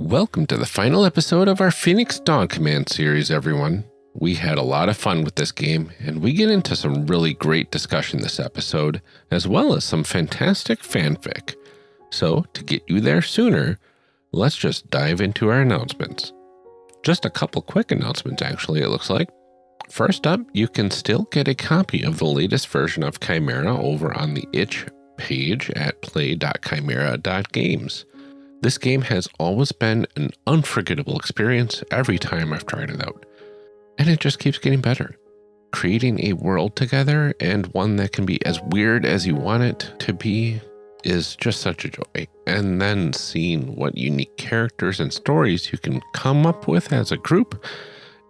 Welcome to the final episode of our Phoenix Dawn Command series, everyone. We had a lot of fun with this game, and we get into some really great discussion this episode, as well as some fantastic fanfic. So, to get you there sooner, let's just dive into our announcements. Just a couple quick announcements, actually, it looks like. First up, you can still get a copy of the latest version of Chimera over on the itch page at play.chimera.games. This game has always been an unforgettable experience every time I've tried it out, and it just keeps getting better. Creating a world together and one that can be as weird as you want it to be is just such a joy. And then seeing what unique characters and stories you can come up with as a group,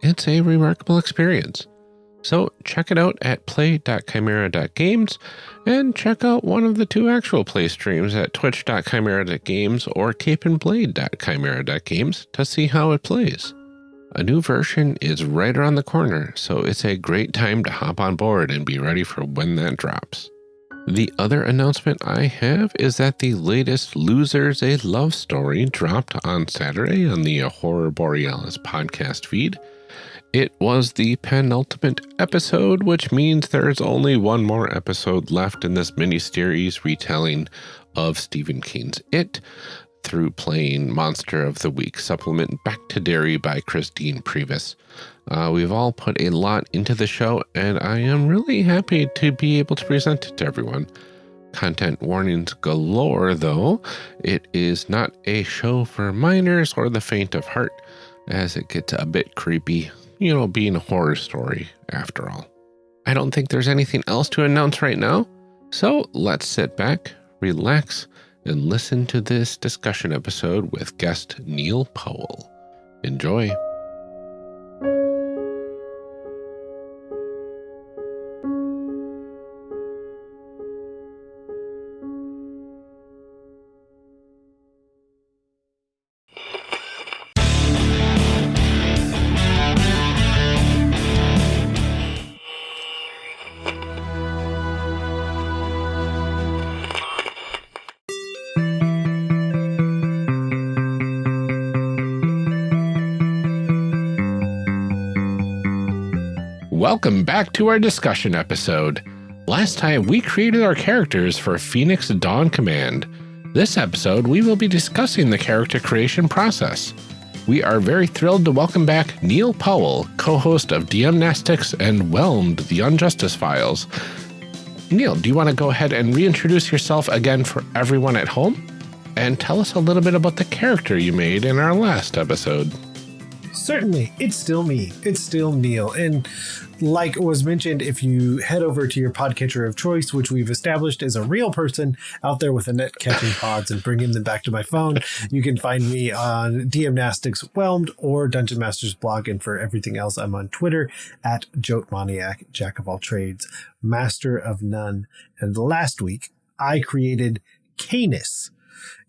it's a remarkable experience. So check it out at play.chimera.games and check out one of the two actual play streams at twitch.chimera.games or capeandblade.chimera.games to see how it plays. A new version is right around the corner, so it's a great time to hop on board and be ready for when that drops. The other announcement I have is that the latest Losers a Love Story dropped on Saturday on the Horror Borealis podcast feed. It was the penultimate episode, which means there's only one more episode left in this mini-series retelling of Stephen King's It through playing Monster of the Week supplement Back to Derry by Christine Previs. Uh, we've all put a lot into the show, and I am really happy to be able to present it to everyone. Content warnings galore, though. It is not a show for minors or the faint of heart, as it gets a bit creepy you know, being a horror story after all. I don't think there's anything else to announce right now, so let's sit back, relax, and listen to this discussion episode with guest Neil Powell. Enjoy. Welcome back to our discussion episode. Last time we created our characters for Phoenix Dawn Command. This episode we will be discussing the character creation process. We are very thrilled to welcome back Neil Powell, co-host of DMnastics and Whelmed the Unjustice Files. Neil, do you want to go ahead and reintroduce yourself again for everyone at home? And tell us a little bit about the character you made in our last episode. Certainly, it's still me. It's still Neil. And like was mentioned, if you head over to your podcatcher of choice, which we've established is a real person out there with a net catching pods and bringing them back to my phone, you can find me on DMnastics Whelmed or Dungeon Masters blog. And for everything else, I'm on Twitter at Jotmaniac, Jack of all trades, Master of none. And last week, I created Canis,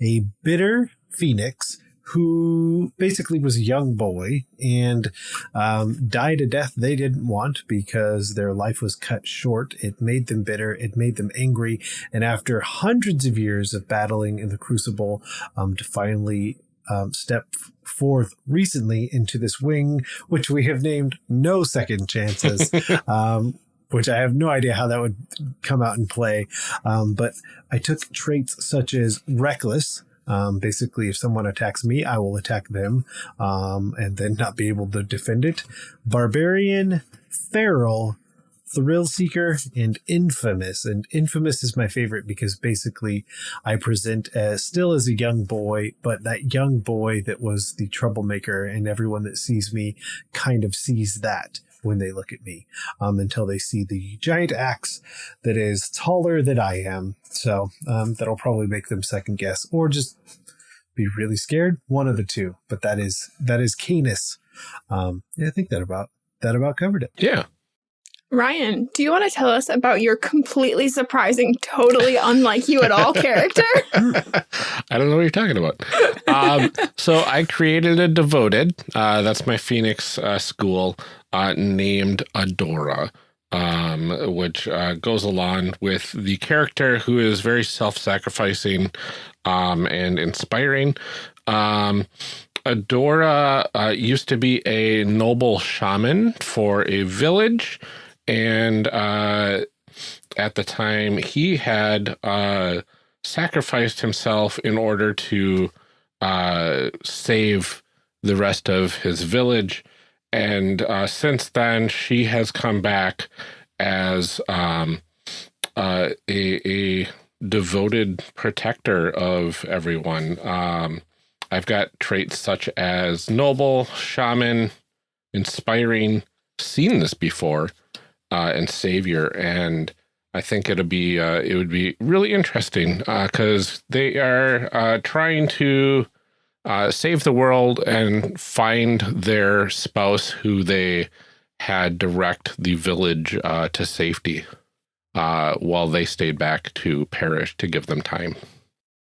a bitter phoenix who basically was a young boy and um, died a death they didn't want because their life was cut short. It made them bitter. It made them angry. And after hundreds of years of battling in the crucible um, to finally um, step forth recently into this wing, which we have named No Second Chances. um, which I have no idea how that would come out and play. Um, but I took traits such as reckless, um, basically, if someone attacks me, I will attack them um, and then not be able to defend it. Barbarian, Feral, Thrill Seeker, and Infamous. And Infamous is my favorite because basically I present as still as a young boy, but that young boy that was the troublemaker, and everyone that sees me kind of sees that when they look at me um, until they see the giant axe that is taller than I am. So um, that'll probably make them second guess or just be really scared. One of the two. But that is that is Canis. Um, yeah, I think that about that about covered it. Yeah. Ryan, do you want to tell us about your completely surprising, totally unlike you at all character? I don't know what you're talking about. Um, so I created a devoted. Uh, that's my Phoenix uh, school uh, named Adora, um, which uh, goes along with the character who is very self-sacrificing um, and inspiring. Um, Adora uh, used to be a noble shaman for a village. And uh, at the time, he had uh, sacrificed himself in order to uh, save the rest of his village. And uh, since then, she has come back as um, uh, a, a devoted protector of everyone. Um, I've got traits such as noble, shaman, inspiring, seen this before, uh, and savior. And I think it'll be uh, it would be really interesting because uh, they are uh, trying to uh, save the world and find their spouse who they had direct the village uh, to safety uh, while they stayed back to perish to give them time.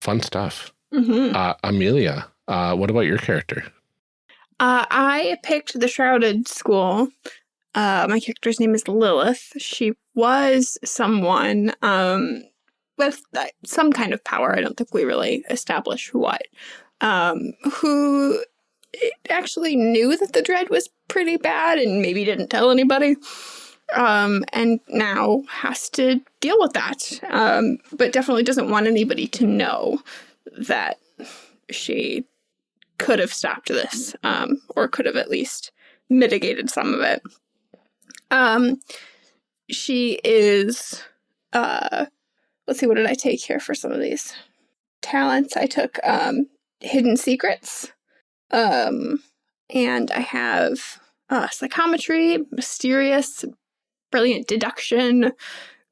Fun stuff. Mm -hmm. uh, Amelia, uh, what about your character? Uh, I picked the Shrouded School. Uh, my character's name is Lilith. She was someone um, with uh, some kind of power. I don't think we really establish what. Um, who actually knew that the dread was pretty bad and maybe didn't tell anybody um, and now has to deal with that, um, but definitely doesn't want anybody to know that she could have stopped this, um, or could have at least mitigated some of it. Um, she is, uh, let's see, what did I take here for some of these talents? I took um, Hidden Secrets, um, and I have uh, Psychometry, Mysterious, brilliant deduction,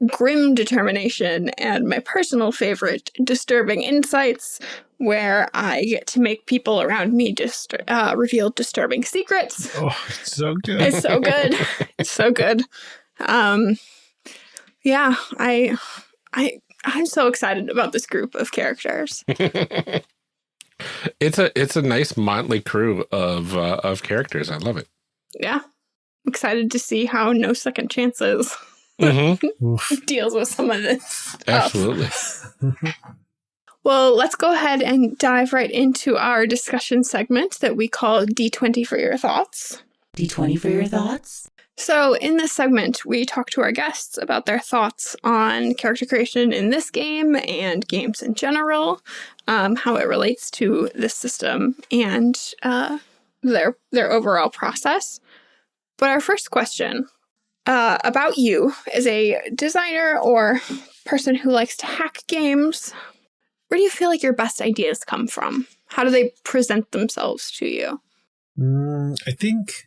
grim determination, and my personal favorite, disturbing insights, where I get to make people around me just uh, reveal disturbing secrets. Oh, it's so good. It's so good. it's so good. Um, yeah, I, I, I'm so excited about this group of characters. it's a it's a nice motley crew of uh, of characters. I love it. Yeah excited to see how No Second Chances mm -hmm. deals with some of this. Absolutely. well, let's go ahead and dive right into our discussion segment that we call D20 for your thoughts. D20 for your thoughts? So in this segment, we talk to our guests about their thoughts on character creation in this game and games in general, um, how it relates to this system, and uh, their their overall process. But our first question uh, about you as a designer or person who likes to hack games, where do you feel like your best ideas come from? How do they present themselves to you? Mm, I think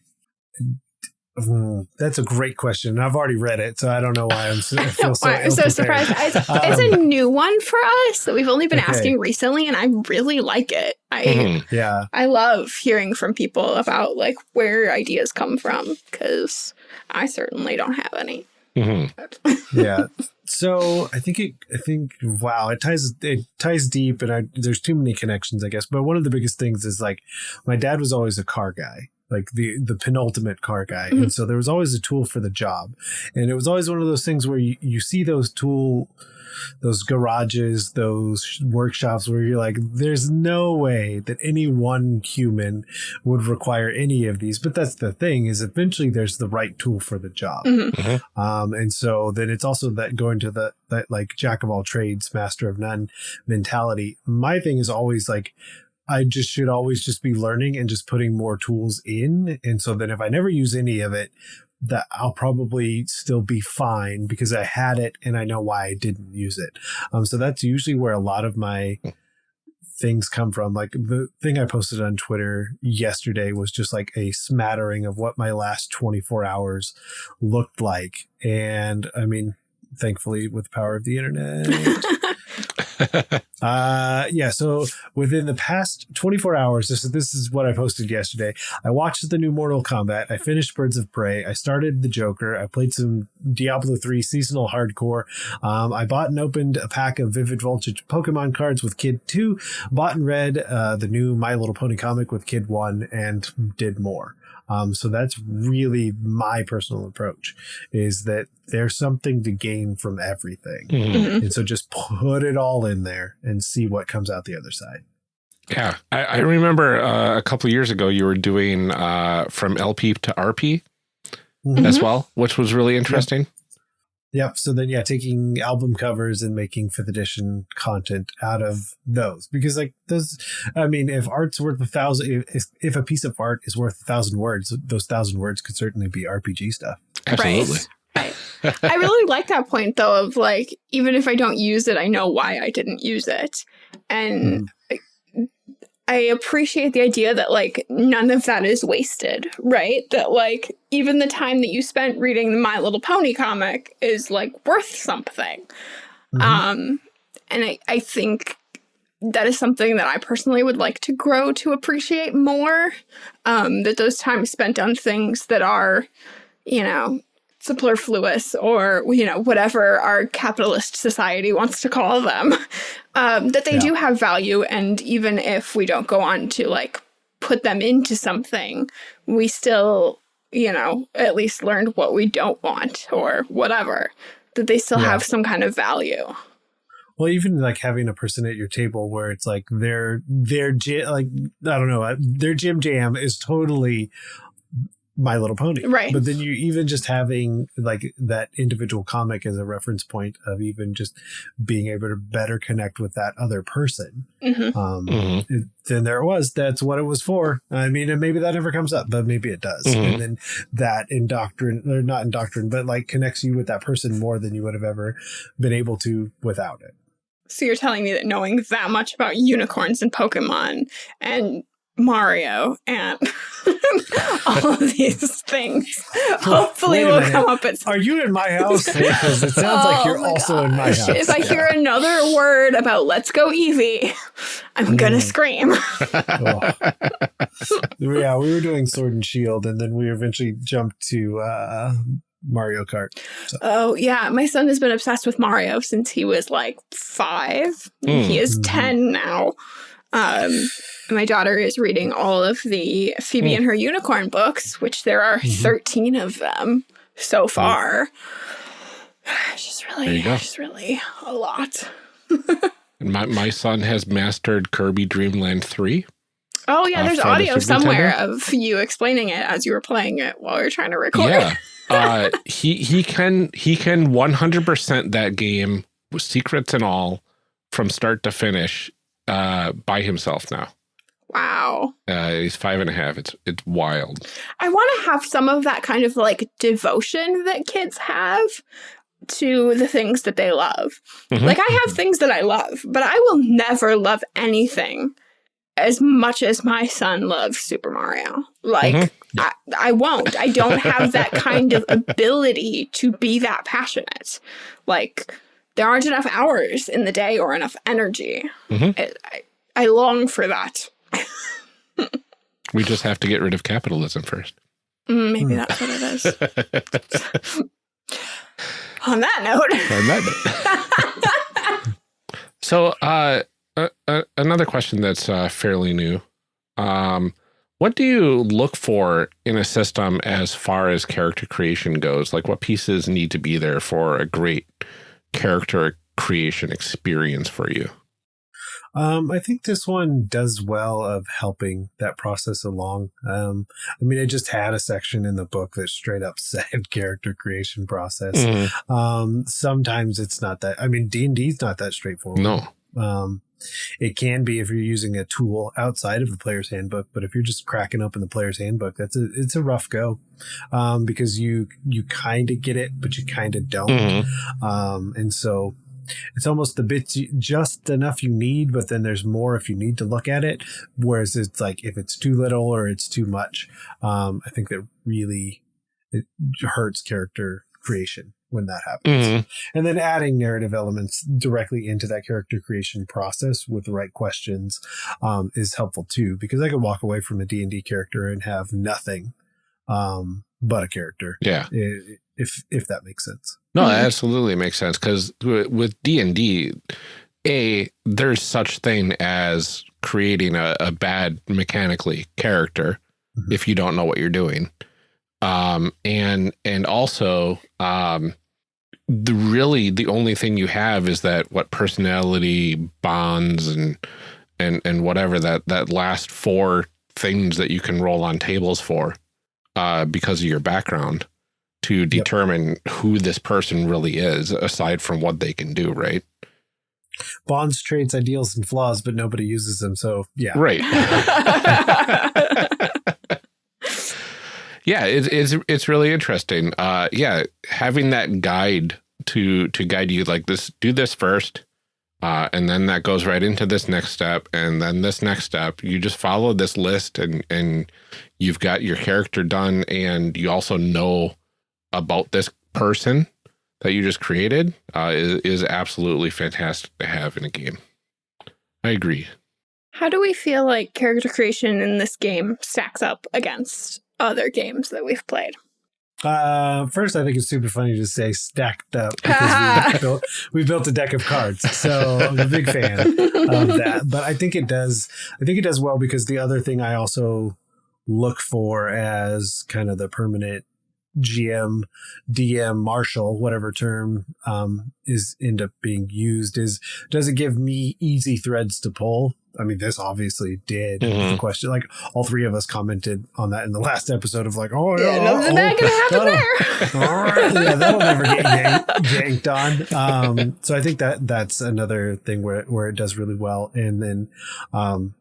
Mm, that's a great question. I've already read it, so I don't know why I'm so, I feel so, I'm so surprised. It's, um, it's, a new one for us that we've only been okay. asking recently, and I really like it. I mm, yeah, I love hearing from people about like where ideas come from because I certainly don't have any. Mm -hmm. yeah. So I think it. I think wow, it ties it ties deep, and I, there's too many connections, I guess. But one of the biggest things is like my dad was always a car guy, like the the penultimate car guy mm-hmm. and so there was always a tool for the job and it was always one of those things where you, you see those tool those garages those workshops where you're like there's no way that any one human would require any of these but that's the thing is eventually there's the right tool for the job mm-hmm. Mm-hmm. Um, and so then it's also that going to the that like jack of all trades master of none mentality my thing is always like I just should always just be learning and just putting more tools in. And so then if I never use any of it, that I'll probably still be fine because I had it and I know why I didn't use it. Um, so that's usually where a lot of my things come from. Like the thing I posted on Twitter yesterday was just like a smattering of what my last 24 hours looked like. And I mean, thankfully, with the power of the internet. uh, yeah. So within the past 24 hours, this is, this is what I posted yesterday. I watched the new Mortal Kombat. I finished Birds of Prey. I started the Joker. I played some Diablo 3 seasonal hardcore. Um, I bought and opened a pack of Vivid Voltage Pokemon cards with Kid 2, bought and read uh, the new My Little Pony comic with Kid 1, and did more. Um, so that's really my personal approach is that there's something to gain from everything. Mm-hmm. And so just put it all in there and see what comes out the other side. Yeah, I, I remember uh, a couple years ago you were doing uh, from LP to RP Mhm. as well, which was really interesting. Yep. So then, yeah, taking album covers and making fifth edition content out of those because, like, those. I mean, if art's worth a thousand, if if a piece of art is worth a thousand words, those thousand words could certainly be RPG stuff. Absolutely. Right. I really like that point though of like even if I don't use it, I know why I didn't use it. And I, I appreciate the idea that like none of that is wasted, right? That like even the time that you spent reading the My Little Pony comic is like worth something. Mhm. Um and I, I think that is something that I personally would like to grow to appreciate more. Um, that those times spent on things that are, you know, superfluous or you know whatever our capitalist society wants to call them um, that they Yeah. do have value and even if we don't go on to like put them into something we still you know at least learned what we don't want or whatever that they still Yeah. have some kind of value Well, even like having a person at your table where it's like their their like I don't know uh, their gym jam is totally My Little Pony, Right. But then you even just having like that individual comic as a reference point of even just being able to better connect with that other person. hmm Um, Mhm. it- then there it was. That's what it was for. I mean, and maybe that never comes up, but maybe it does. Mhm. And then that indoctrin or not indoctrin, but like connects you with that person more than you would have ever been able to without it. so you're telling me that knowing that much about unicorns and pokemon and mario and all of these things hopefully Wait a will minute. come up at some Are you in my house? Because it sounds like you're Oh also in my house. If I hear another word about "Let's Go Eevee," I'm gonna Mm. scream. Oh. yeah, we were doing Sword and Shield, and then we eventually jumped to uh, Mario Kart. Oh yeah, my son has been obsessed with Mario since he was like five. Mm. He is Mhm. ten now. Um, my daughter is reading all of the Phoebe Mm. and her unicorn books, which there are Mhm. thirteen of them so far. It's just really, just really a lot. And my, my son has mastered Kirby Dreamland 3. Oh yeah, Uh, there's the audio Super somewhere of you explaining it as you were playing it while were trying to record. Yeah. uh, he he can he can 100% that game secrets and all from start to finish uh, by himself now. Wow. Uh, he's five and a half. It's it's wild. I want to have some of that kind of like devotion that kids have to the things that they love. Mhm. Like I have things that I love, but I will never love anything as much as my son loves Super Mario. Like Mhm. I, I won't. I don't have that kind of ability to be that passionate. Like there aren't enough hours in the day or enough energy. Mhm. I, I, I long for that. We just have to get rid of capitalism first. Mm, maybe Hmm. that's what it is. On that note, On that note. so, uh, uh, uh, another question that's uh, fairly new. Um, what do you look for in a system as far as character creation goes? Like, what pieces need to be there for a great character creation experience for you? Um, I think this one does well of helping that process along. Um, I mean, I just had a section in the book that straight up said character creation process. Mm, Um, sometimes it's not that. I mean, D and D is not that straightforward. no. Um, it can be if you're using a tool outside of the player's handbook, but if you're just cracking open the player's handbook, that's a it's a rough go, um, because you you kind of get it, but you kind of don't. Mhm. Um, and so it's almost the bits you, just enough you need, but then there's more if you need to look at it. Whereas it's like if it's too little or it's too much, um, I think that really it hurts character creation when that happens. Mhm. And then adding narrative elements directly into that character creation process with the right questions um, is helpful too, because I could walk away from a D and D character and have nothing um, but a character, Yeah. if if that makes sense. No, Mhm. that absolutely makes sense because with D and D, a there's such thing as creating a, a bad mechanically character Mhm. if you don't know what you're doing, um, and and also um, the really the only thing you have is that what personality bonds and and and whatever that that last four things that you can roll on tables for uh, because of your background to determine who this person really is aside from what they can do, right? Bonds, traits, ideals, and flaws, but nobody uses them. So yeah, Right. yeah, it's it's it's really interesting. Uh, yeah, having that guide to to guide you like this, do this first, uh, and then that goes right into this next step, and then this next step. You just follow this list, and and you've got your character done, and you also know about this person that you just created. Uh, is is absolutely fantastic to have in a game. I agree. How do we feel like character creation in this game stacks up against other games that we've played? Uh, first, I think it's super funny to say stacked up because we built, we built a deck of cards. So I'm a big fan of that. But I think it does. I think it does well because the other thing I also look for as kind of the permanent GM, DM, marshal, whatever term um, is end up being used is does it give me easy threads to pull? I mean, this obviously did. Mhm. The question, like all three of us commented on that in the last episode of like, oh Yeah, yeah, nothing's oh, not gonna happen that'll- there. all right, yeah, that'll never get yank, yanked on. Um, so I think that that's another thing where where it does really well. And then, um,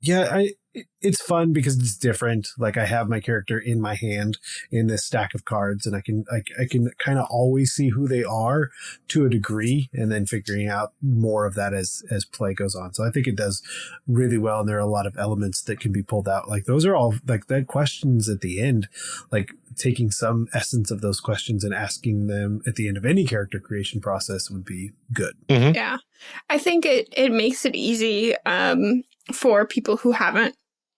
yeah, I it- it's fun because it's different. Like I have my character in my hand in this stack of cards, and I can I, I can kind of always see who they are to a degree, and then figuring out more of that as as play goes on. So I think it does really well, and there are a lot of elements that can be pulled out. Like those are all like that questions at the end, like taking some essence of those questions and asking them at the end of any character creation process would be good. Yeah. I think it, it makes it easy um, for people who haven't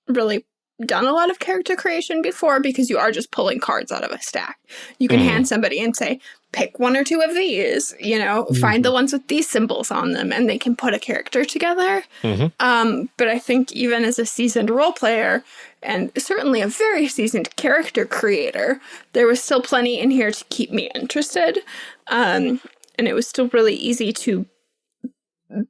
really done a lot of character creation before because you are just pulling cards out of a stack. You can Mhm. hand somebody and say, pick one or two of these, you know, find the ones with these symbols on them, and they can put a character together. Mhm. Um, but I think even as a seasoned role player, and certainly a very seasoned character creator, there was still plenty in here to keep me interested. Um, and it was still really easy to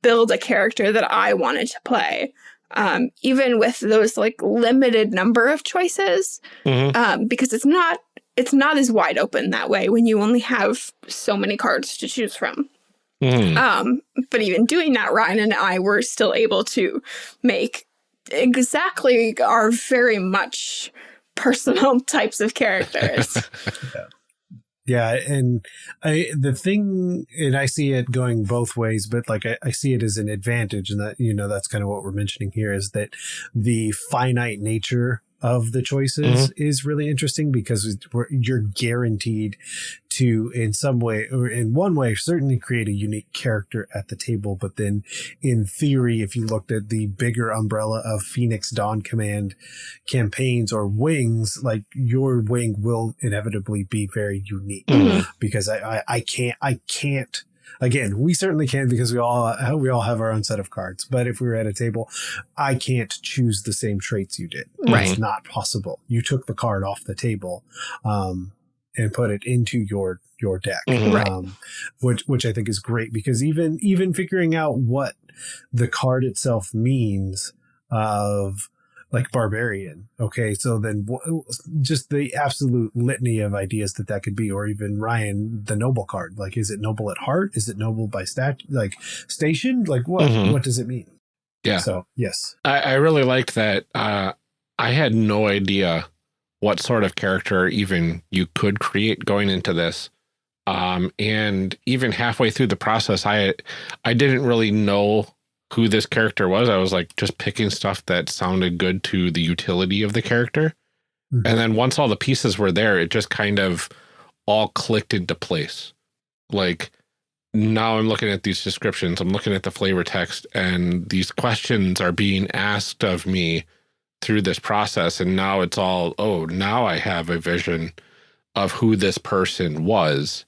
build a character that I wanted to play. Um, even with those like limited number of choices, Mhm. um, because it's not it's not as wide open that way when you only have so many cards to choose from. Mhm. Um, but even doing that, Ryan and I were still able to make exactly our very much personal types of characters. Yeah, and I the thing, and I see it going both ways, but like I, I see it as an advantage, and that you know that's kind of what we're mentioning here is that the finite nature of the choices is really interesting because you're guaranteed to, in some way or in one way, certainly create a unique character at the table. But then, in theory, if you looked at the bigger umbrella of Phoenix Dawn Command campaigns or wings, like your wing will inevitably be very unique Mhm. because I, I, I can't, I can't. Again, we certainly can because we all we all have our own set of cards. But if we were at a table, I can't choose the same traits you did. Right. It's not possible. You took the card off the table, um, and put it into your your deck, Mhm. Right. um, which which I think is great because even even figuring out what the card itself means of like barbarian. Okay, so then wh- just the absolute litany of ideas that that could be, or even Ryan, the noble card. Like, is it noble at heart? Is it noble by stat? Like station? Like what? Mhm. What does it mean? Yeah. So yes. I, I really liked that. Uh, I had no idea what sort of character even you could create going into this. Um, and even halfway through the process, I I didn't really know who this character was. I was like just picking stuff that sounded good to the utility of the character. Mhm. And then once all the pieces were there, it just kind of all clicked into place. Like now I'm looking at these descriptions, I'm looking at the flavor text, and these questions are being asked of me through this process. And now it's all, oh, now I have a vision of who this person was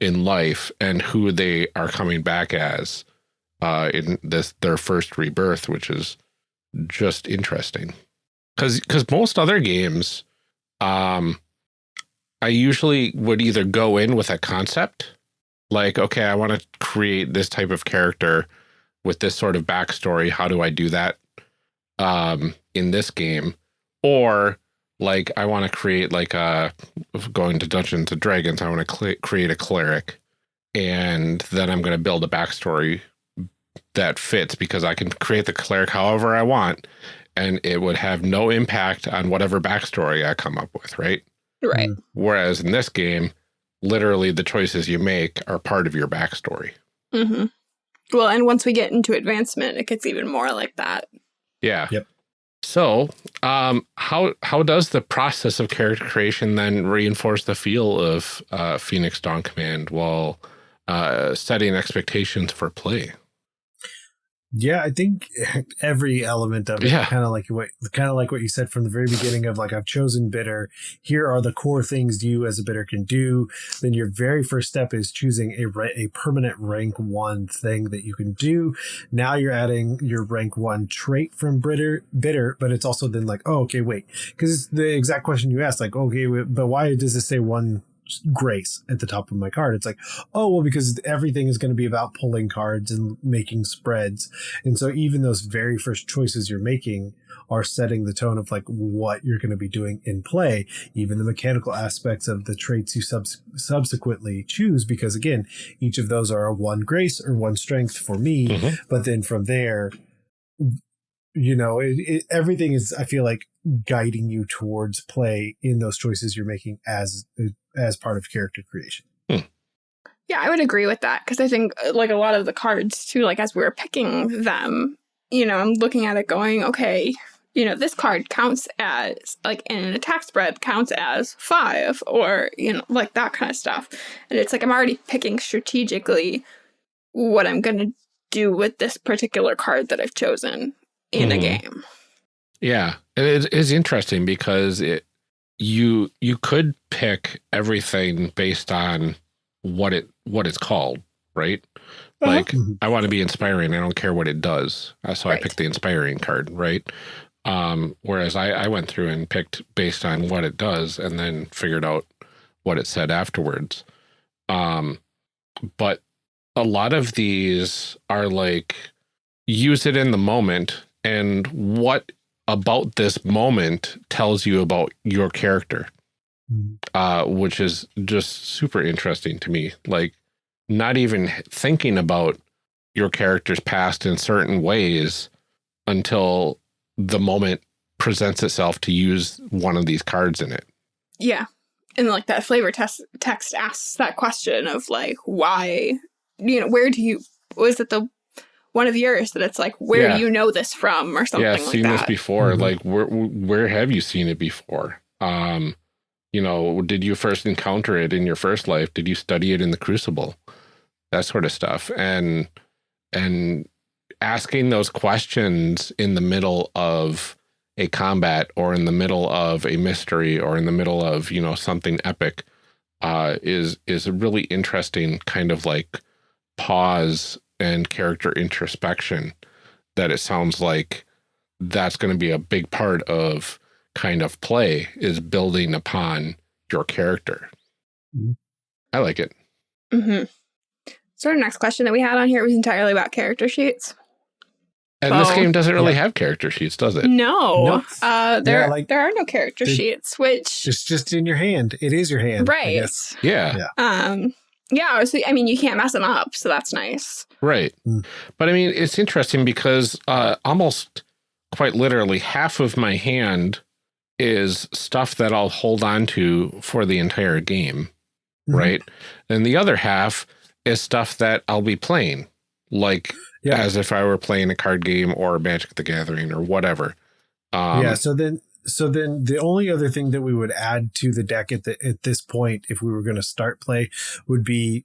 in life and who they are coming back as uh, in this their first rebirth, which is just interesting. Because because most other games, um, I usually would either go in with a concept, like okay, I want to create this type of character with this sort of backstory. How do I do that um, in this game? Or like I want to create like a going to Dungeons and Dragons. I want to create a cleric, and then I'm going to build a backstory that fits because I can create the cleric however I want, and it would have no impact on whatever backstory I come up with, right? Right. Mm. Whereas in this game, literally the choices you make are part of your backstory. Mm -hmm. Well, and once we get into advancement, it gets even more like that. Yeah. Yep. So, um, how how does the process of character creation then reinforce the feel of uh, Phoenix Dawn Command while uh, setting expectations for play? Yeah, I think every element of it, Yeah. kind of like what, kind of like what you said from the very beginning of like, I've chosen bitter. Here are the core things you as a bitter can do. Then your very first step is choosing a a permanent rank one thing that you can do. Now you're adding your rank one trait from bitter, bitter, but it's also then like, oh, okay, wait, because it's the exact question you asked, like, okay, but why does it say one grace at the top of my card. It's like, oh, well, because everything is going to be about pulling cards and making spreads. And so even those very first choices you're making are setting the tone of like what you're going to be doing in play, even the mechanical aspects of the traits you subs- subsequently choose, because again, each of those are a one grace or one strength for me. Mhm. But then from there, you know, it, it, everything is, I feel like, guiding you towards play in those choices you're making as as part of character creation. Yeah, I would agree with that because I think uh, like a lot of the cards too, like as we were picking them, you know, I'm looking at it going, okay, you know, this card counts as like in an attack spread counts as five or, you know, like that kind of stuff. And it's like I'm already picking strategically what I'm going to do with this particular card that I've chosen in a Mhm. game. Yeah, it is interesting because it you you could pick everything based on what it what it's called, right? Uh-huh. Like Mhm. I want to be inspiring. I don't care what it does. Uh, So I Right. picked the inspiring card, right? Um, whereas I, I went through and picked based on what it does and then figured out what it said afterwards. Um, but a lot of these are like use it in the moment and what about this moment tells you about your character Mhm. uh, which is just super interesting to me. Like, not even thinking about your character's past in certain ways until the moment presents itself to use one of these cards in it. Yeah. And like that flavor test text asks that question of like why you know, where do you was it the one of yours that it's like where Yeah. do you know this from or something like that? yeah, seen that. this before. Mhm. Like, where where have you seen it before? Um, you know, did you first encounter it in your first life? Did you study it in the Crucible? That sort of stuff, and and asking those questions in the middle of a combat or in the middle of a mystery or in the middle of you know something epic uh, is is a really interesting kind of like pause and character introspection that it sounds like that's going to be a big part of kind of play is building upon your character. Mhm. I like it. Mm -hmm. So our next question that we had on here was entirely about character sheets. And this game doesn't really Yeah. have character sheets, does it? No, Nope. uh, there Yeah, like- there are no character sheets, which It's just in your hand. It is your hand. Right. guess. Yeah, Yeah. Um, yeah. So I mean, you can't mess them up, so that's nice. right. Mm. But I mean, it's interesting because uh, almost quite literally half of my hand is stuff that I'll hold on to for the entire game. Mhm. right? And the other half is stuff that I'll be playing, like Yeah. as if I were playing a card game or Magic the Gathering or whatever. Um, yeah. So then, so then the only other thing that we would add to the deck at the at this point, if we were going to start play, would be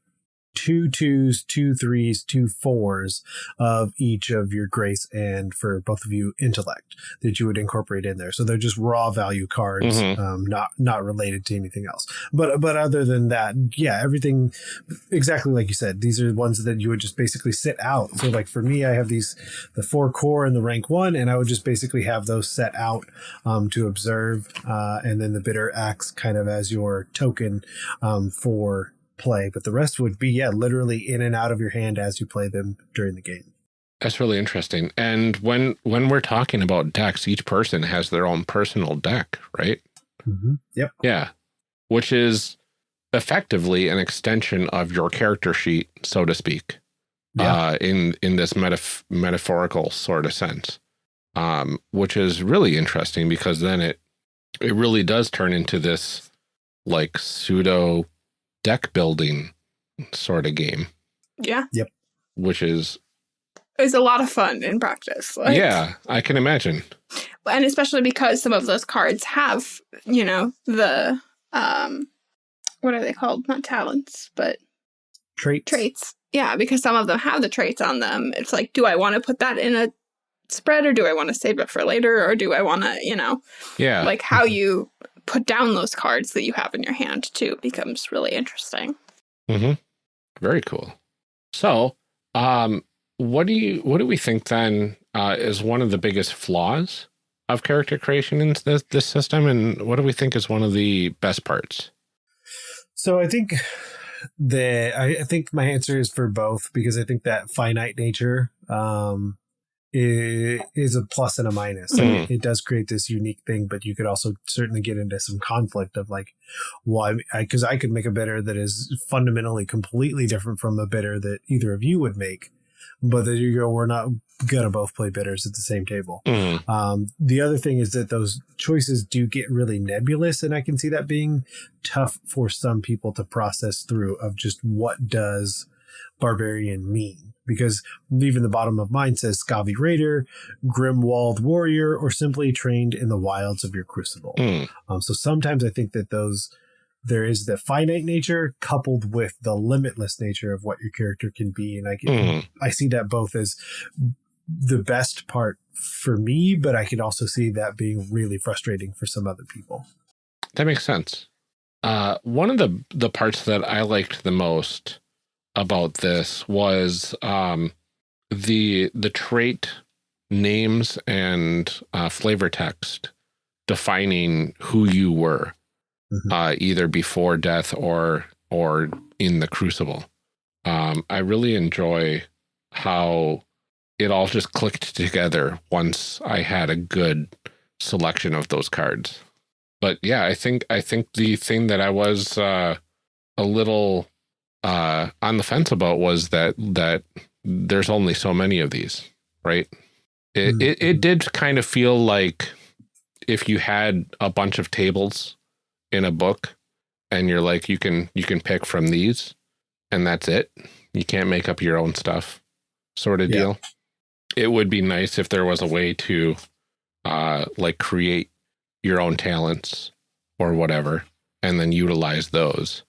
two twos, two threes, two fours of each of your grace and for both of you intellect that you would incorporate in there. So they're just raw value cards, Mhm. um, not not related to anything else. But but other than that, yeah, everything exactly like you said. These are the ones that you would just basically sit out. So like for me, I have these the four core and the rank one, and I would just basically have those set out um, to observe, uh, and then the bitter acts kind of as your token um, for play. But the rest would be yeah, literally in and out of your hand as you play them during the game. That's really interesting. And when when we're talking about decks, each person has their own personal deck, right? Mm -hmm. Yep. Yeah. Which is effectively an extension of your character sheet, so to speak. Yeah. Uh, in in this metaf metaphorical sort of sense. Um, which is really interesting because then it it really does turn into this like pseudo deck building sort of game. Yeah. Yep. Which is is a lot of fun in practice. Like, yeah, I can imagine. And especially because some of those cards have, you know, the um what are they called? Not talents, but traits. Traits. Yeah, because some of them have the traits on them. It's like, do I want to put that in a spread or do I want to save it for later or do I want to, you know, yeah, like how you put down those cards that you have in your hand too becomes really interesting. Mm-hmm. Very cool. So, um, what do you what do we think then uh, is one of the biggest flaws of character creation in this, this system, and what do we think is one of the best parts? So I think the I, I think my answer is for both because I think that finite nature um, is a plus and a minus. Mm. It, it, does create this unique thing, but you could also certainly get into some conflict of like, why? Because I, I could make a bitter that is fundamentally completely different from a bitter that either of you would make but there you go. We're not gonna both play bitters at the same table. Mm. Um, the other thing is that those choices do get really nebulous, and I can see that being tough for some people to process through. Of just what does barbarian mean? Because even the bottom of mine says Scavi Raider, Grimwald Warrior, or simply trained in the wilds of your crucible. Mm. Um, so sometimes I think that those there is the finite nature coupled with the limitless nature of what your character can be and i can, mm. i see that both as the best part for me but i can also see that being really frustrating for some other people that makes sense uh, one of the the parts that i liked the most about this was um, the the trait names and uh, flavor text defining who you were mm-hmm. uh, either before death or or in the crucible. Um, I really enjoy how it all just clicked together once I had a good selection of those cards. But yeah, I think I think the thing that I was uh, a little uh, on the fence about was that that there's only so many of these, right? It, mm-hmm. it, it did kind of feel like if you had a bunch of tables in a book and you're like you can you can pick from these and that's it you can't make up your own stuff sort of yeah. deal it would be nice if there was a way to uh like create your own talents or whatever and then utilize those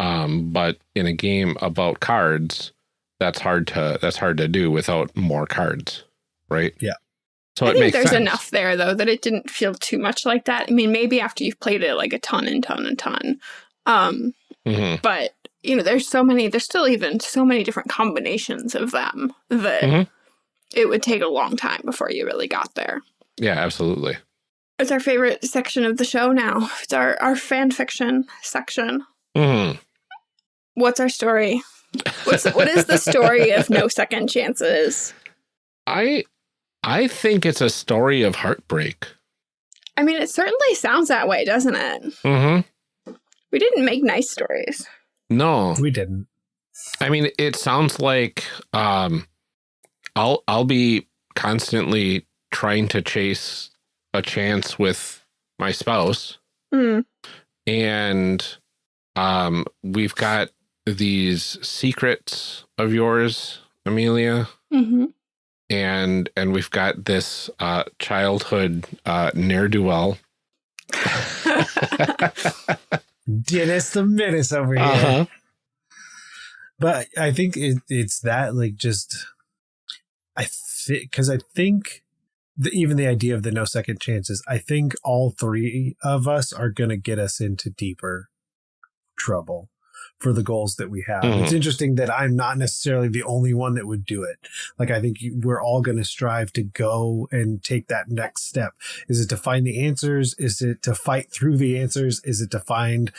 um but in a game about cards that's hard to that's hard to do without more cards right yeah so I think there's sense. enough there though that it didn't feel too much like that. I mean, maybe after you've played it like a ton and ton and ton. Um, mm -hmm. but you know, there's so many, there's still even so many different combinations of them that mm -hmm. it would take a long time before you really got there. Yeah, absolutely. It's our favorite section of the show now. It's our, our fan fiction section. Mm -hmm. What's our story? What's, what is the story of No Second Chances? I I think it's a story of heartbreak. I mean, it certainly sounds that way, doesn't it? Mm-hmm. We didn't make nice stories. No. We didn't. I mean, it sounds like um I'll I'll be constantly trying to chase a chance with my spouse. Mm. And um we've got these secrets of yours, Amelia. Mm -hmm and and we've got this uh, childhood uh, ne'er do well. Dennis the Menace over here. Uh -huh. But I think it, it's that like just I think because I think the, even the idea of the no second chances. I think all three of us are going to get us into deeper trouble for the goals that we have. Mhm. It's interesting that I'm not necessarily the only one that would do it. Like I think we're all going to strive to go and take that next step. Is it to find the answers? Is it to fight through the answers? Is it to find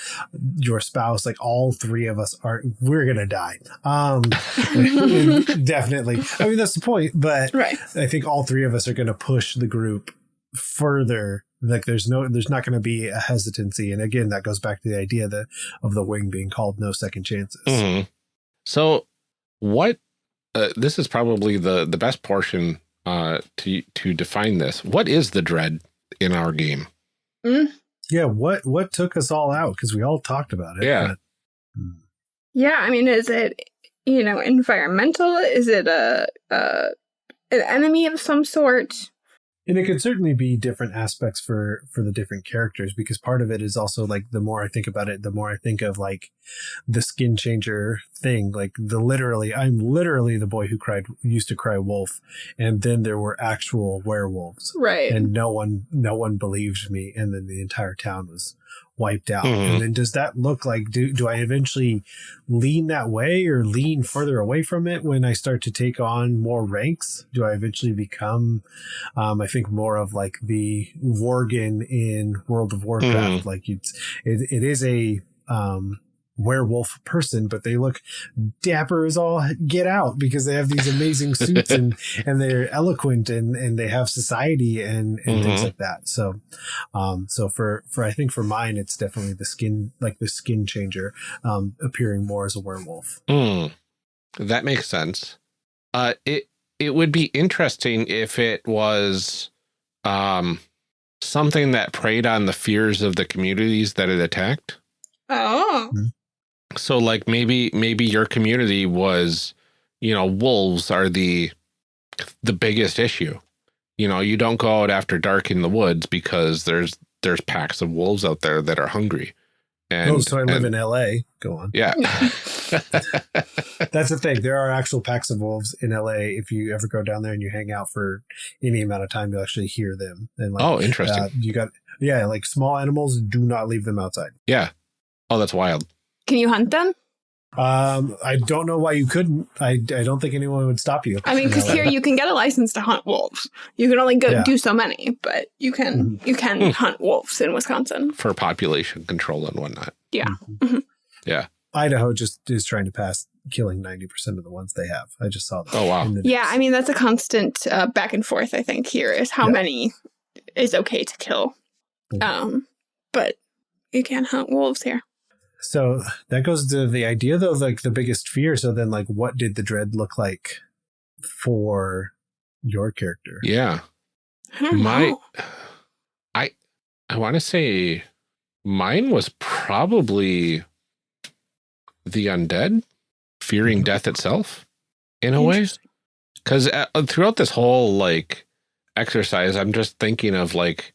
your spouse? Like all three of us are, we're going to die. Um, definitely. I mean, that's the point, but Right. I think all three of us are going to push the group further. Like there's no, there's not going to be a hesitancy. And again, that goes back to the idea that of the wing being called no second chances. Mhm. So, what? Uh, this is probably the the best portion uh, to to define this. What is the dread in our game? Yeah. What, what took us all out? Cause we all talked about it. Yeah. but- Yeah, I mean, is it you know environmental? Is it a, a an enemy of some sort? And it could certainly be different aspects for for the different characters because part of it is also like the more i think about it the more i think of like the skin changer thing like the literally i'm literally the boy who cried used to cry wolf and then there were actual werewolves Right. and no one no one believed me and then the entire town was wiped out. Mhm. and then does that look like do, do i eventually lean that way or lean further away from it when i start to take on more ranks? Do i eventually become um, i think more of like the worgen in world of warcraft? Like it's it, it is a um werewolf person but they look dapper as all get out because they have these amazing suits and and they're eloquent and and they have society and and things Mhm. like that so um so for for i think for mine it's definitely the skin like the skin changer um appearing more as a werewolf Hmm. That makes sense. Uh, it it would be interesting if it was um, something that preyed on the fears of the communities that it attacked. oh. So, like maybe maybe your community was, you know, wolves are the the biggest issue. You know, you don't go out after dark in the woods because there's there's packs of wolves out there that are hungry. And oh so i live and- in la go on yeah. that's the thing there are actual packs of wolves in la if you ever go down there and you hang out for any amount of time you'll actually hear them and like oh, interesting. uh, you got yeah like small animals do not leave them outside yeah. Oh, that's wild. Can you hunt them? um i don't know why you couldn't i i don't think anyone would stop you I mean, because here you can get a license to hunt wolves. You can only go Yeah. do so many, but you can you can Hmm. hunt wolves in Wisconsin. for population control and whatnot. Yeah. Yeah. Idaho just is trying to pass killing 90% of the ones they have. I just saw that. Oh, wow. Yeah. I mean that's a constant uh, back and forth. I think here is how Yeah. many is okay to kill. Mhm. Um, but you can't hunt wolves here. So that goes to the idea though, like the biggest fear. So then like what did the dread look like for your character? Yeah. I My know. I I want to say mine was probably the undead fearing mm-hmm. death itself in a way Interesting. cuz uh, uh, throughout this whole like exercise I'm just thinking of like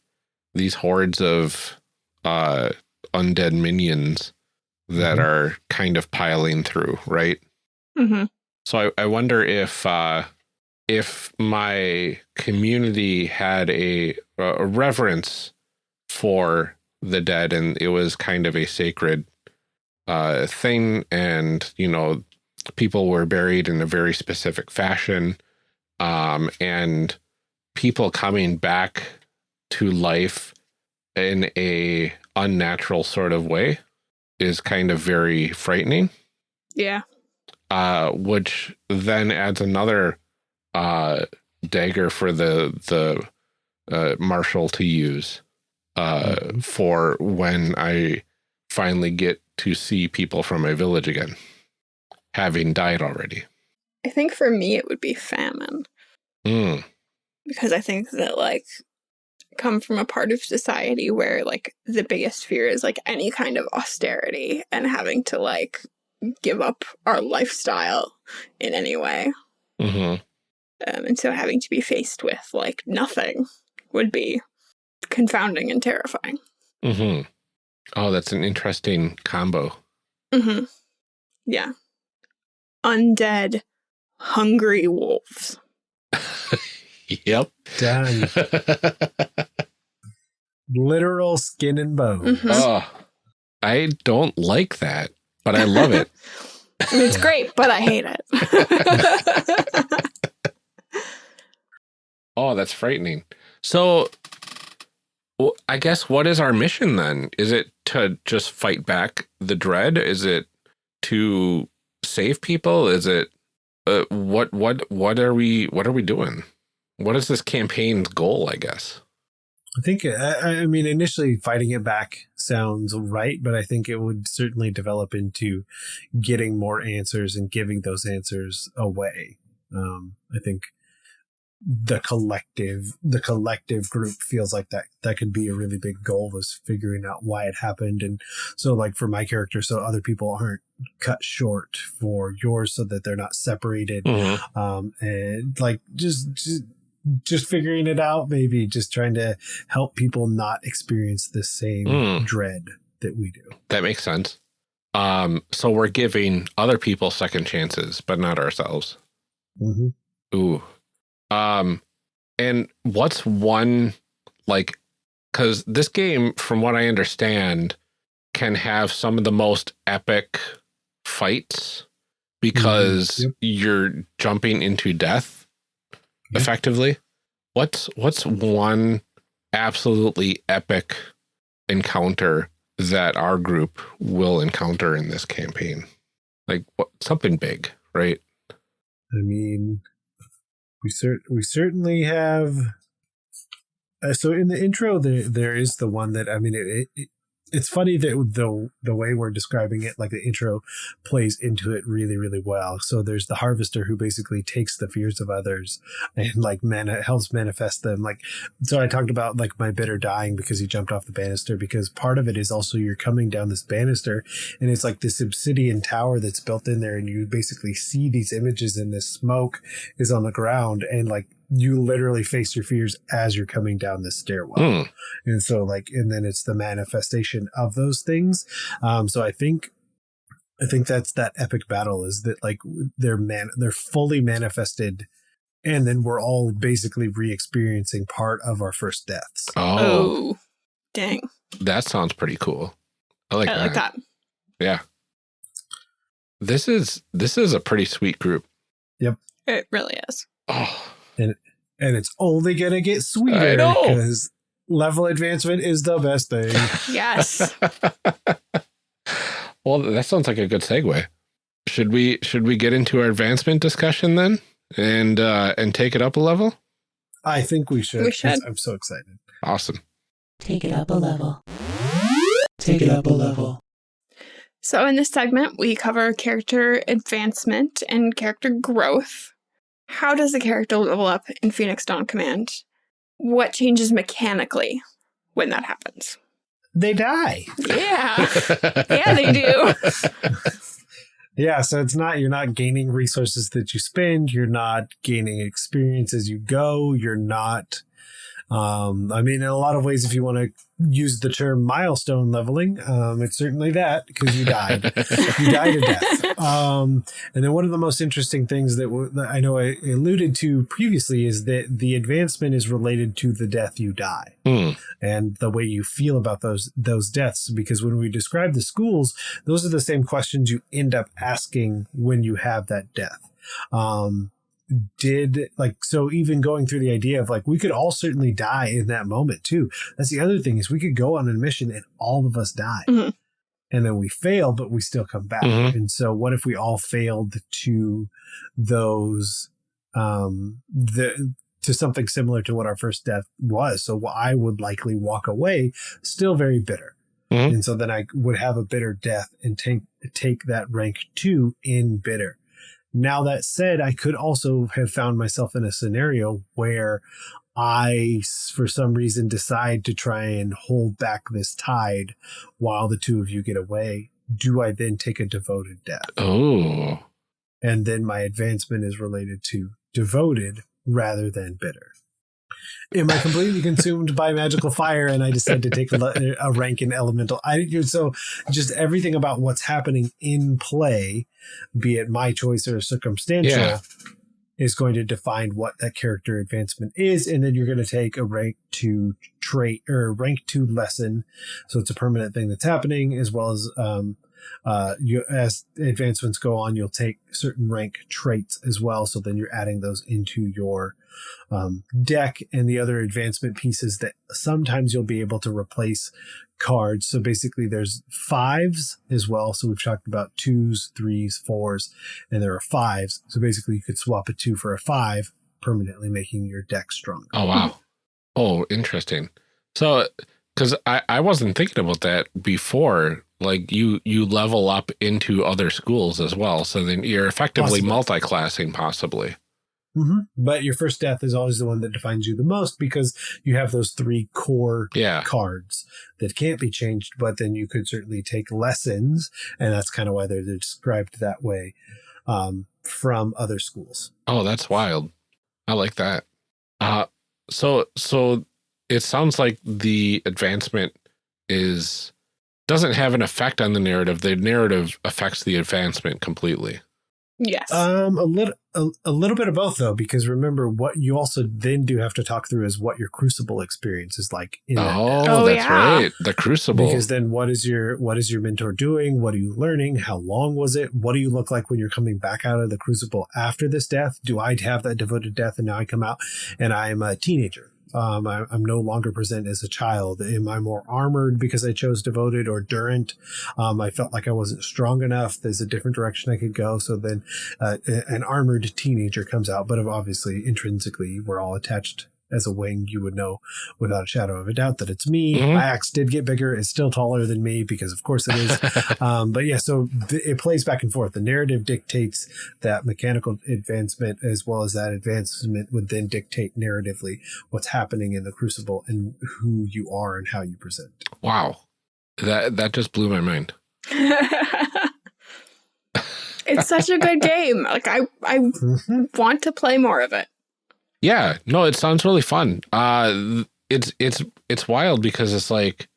these hordes of uh undead minions that Mhm. are kind of piling through, right? Mhm. So I, I wonder if uh, if my community had a, a reverence for the dead and it was kind of a sacred uh, thing, and you know, people were buried in a very specific fashion, um, and people coming back to life in a unnatural sort of way is kind of very frightening Yeah. uh, which then adds another uh, dagger for the the uh, marshal to use uh, Mhm. for when I finally get to see people from my village again, having died already. I think for me it would be famine Mm, because I think that like come from a part of society where like the biggest fear is like any kind of austerity and having to like give up our lifestyle in any way. hmm Um, and so having to be faced with like nothing would be confounding and terrifying. hmm Oh, that's an interesting combo. hmm Yeah. Undead, hungry wolves. yep. Done. Literal skin and bone. Mhm. oh, I don't like that. but I love it. it's great, but I hate it. oh, that's frightening. So well, I guess what is our mission then? Is it to just fight back the dread? Is it to save people? Is it uh, what what what are we what are we doing? What is this campaign's goal? I guess. I think I, I mean initially fighting it back sounds right, but I think it would certainly develop into getting more answers and giving those answers away. Um, I think the collective the collective group feels like that that could be a really big goal was figuring out why it happened and so like for my character so other people aren't cut short for yours so that they're not separated Mm-hmm. um and like just just just figuring it out maybe just trying to help people not experience the same Mm. dread that we do That makes sense. Um, so we're giving other people second chances, but not ourselves. mm-hmm. Ooh. Um, and what's one like? Because this game, from what I understand, can have some of the most epic fights because Yep. you're jumping into death Yeah. effectively. What's what's one absolutely epic encounter that our group will encounter in this campaign? Like what, something big, right? I mean, we cert we certainly have. Uh, so in the intro, there there is the one that I mean, it, it it's funny that the the way we're describing it, like the intro, plays into it really really well. So there's the harvester who basically takes the fears of others and like man helps manifest them. Like so, I talked about like my bitter dying because he jumped off the banister. Because part of it is also you're coming down this banister and it's like this obsidian tower that's built in there and you basically see these images and this smoke is on the ground and like you literally face your fears as you're coming down this stairwell Hmm. and so like and then it's the manifestation of those things um so i think i think that's that epic battle is that like they're man they're fully manifested and then we're all basically re-experiencing part of our first deaths Oh, oh, dang. that sounds pretty cool. I like I that. like that. Yeah. This is this is a pretty sweet group. Yep. It really is. Oh, and and it's only gonna get sweeter because level advancement is the best thing Yes. well, that sounds like a good segue. Should we should we get into our advancement discussion then, and uh, and take it up a level? i think we should We should. i'm so excited Awesome. Take it up a level. Take it up a level. So, in this segment, we cover character advancement and character growth. How does the character level up in Phoenix Dawn Command? What changes mechanically when that happens? they die Yeah. yeah, they do. Yeah, so it's not you're not gaining resources that you spend, you're not gaining experience as you go, you're not um I mean in a lot of ways if you want to use the term milestone leveling, um it's certainly that because you died. you died to death. Um and then one of the most interesting things that, w- that I know I alluded to previously is that the advancement is related to the death you die Hmm. and the way you feel about those those deaths because when we describe the schools those are the same questions you end up asking when you have that death um did like so even going through the idea of like we could all certainly die in that moment too that's the other thing is we could go on a mission and all of us die Mhm. and then we fail but we still come back Mhm. and so what if we all failed to those um the to something similar to what our first death was so i would likely walk away still very bitter Mhm. and so then i would have a bitter death and take take that rank two in bitter now that said i could also have found myself in a scenario where I, for some reason decide to try and hold back this tide while the two of you get away. Do i then take a devoted death? Oh, and then my advancement is related to devoted rather than bitter. Am I completely consumed by magical fire and I decide to take a, a rank in elemental? I so just everything about what's happening in play, be it my choice or circumstantial, Yeah. is going to define what that character advancement is, and then you're going to take a rank two trait or rank two lesson. So it's a permanent thing that's happening, as well as um, uh, you as advancements go on, you'll take certain rank traits as well. So then you're adding those into your um, deck and the other advancement pieces that sometimes you'll be able to replace cards. So basically, there's fives as well. So we've talked about twos, threes, fours, and there are fives. So basically, you could swap a two for a five, permanently making your deck stronger. Oh, wow. oh, interesting. So, because I, I wasn't thinking about that before. Like you you level up into other schools as well, so then you're effectively Possibly. multi-classing possibly. Mm-hmm. But your first death is always the one that defines you the most because you have those three core Yeah. cards that can't be changed. But then you could certainly take lessons, and that's kind of why they're described that way um, from other schools. Oh, that's wild. I like that. Uh so so it sounds like the advancement is doesn't have an effect on the narrative. The narrative affects the advancement completely. Yes. Um, a little, a, a little bit of both though, because remember what you also then do have to talk through is what your crucible experience is like. In that Oh, Oh, that's yeah. right. The crucible. Because then what is your what is your mentor doing? What are you learning? How long was it? What do you look like when you're coming back out of the crucible after this death? Do I have that devoted death and now I come out and I'm a teenager? Um, I, I'm no longer present as a child. Am I more armored because I chose devoted or durant? Um, I felt like I wasn't strong enough. There's a different direction I could go. So then uh, an armored teenager comes out, but obviously intrinsically we're all attached as a wing. You would know without a shadow of a doubt that it's me. Mhm. My axe did get bigger. It's still taller than me because of course it is. um, but yeah, so th- it plays back and forth. The narrative dictates that mechanical advancement as well as that advancement would then dictate narratively what's happening in the crucible and who you are and how you present. wow. That that just blew my mind. it's such a good game. Like I, I want to play more of it. Yeah, no, it sounds really fun. Uh it's it's it's wild because it's like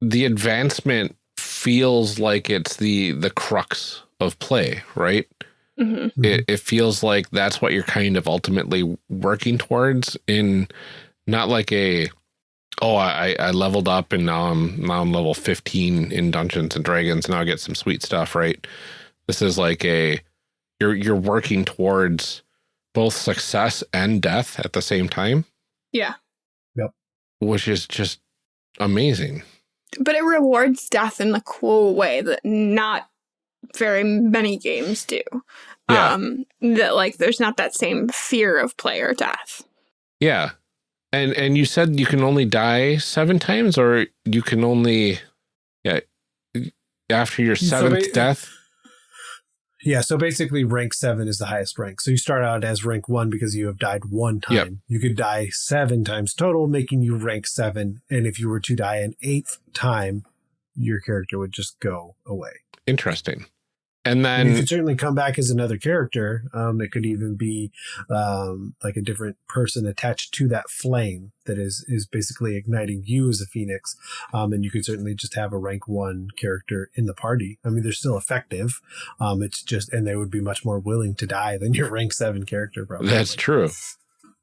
the advancement feels like it's the the crux of play, right? hmm It it feels like that's what you're kind of ultimately working towards in not like a oh I I leveled up and now I'm now I'm level 15 in Dungeons and Dragons now I get some sweet stuff, right? This is like a you're you're working towards both success and death at the same time, Yeah, Yep. which is just amazing. but it rewards death in a cool way that not very many games do. Yeah. Um, that like there's not that same fear of player death. Yeah. And and you said you can only die 7 times or you can only yeah after your seventh ba- death Yeah, so basically rank seven is the highest rank. So you start out as rank one because you have died one time. Yep. You could die seven times total, making you rank seven. And if you were to die an eighth time, your character would just go away. Interesting. And then you could certainly come back as another character. Um, it could even be um, like a different person attached to that flame that is is basically igniting you as a phoenix. Um, and you could certainly just have a rank one character in the party. I mean, they're still effective. Um, it's just, and they would be much more willing to die than your rank seven character. Probably. that's true.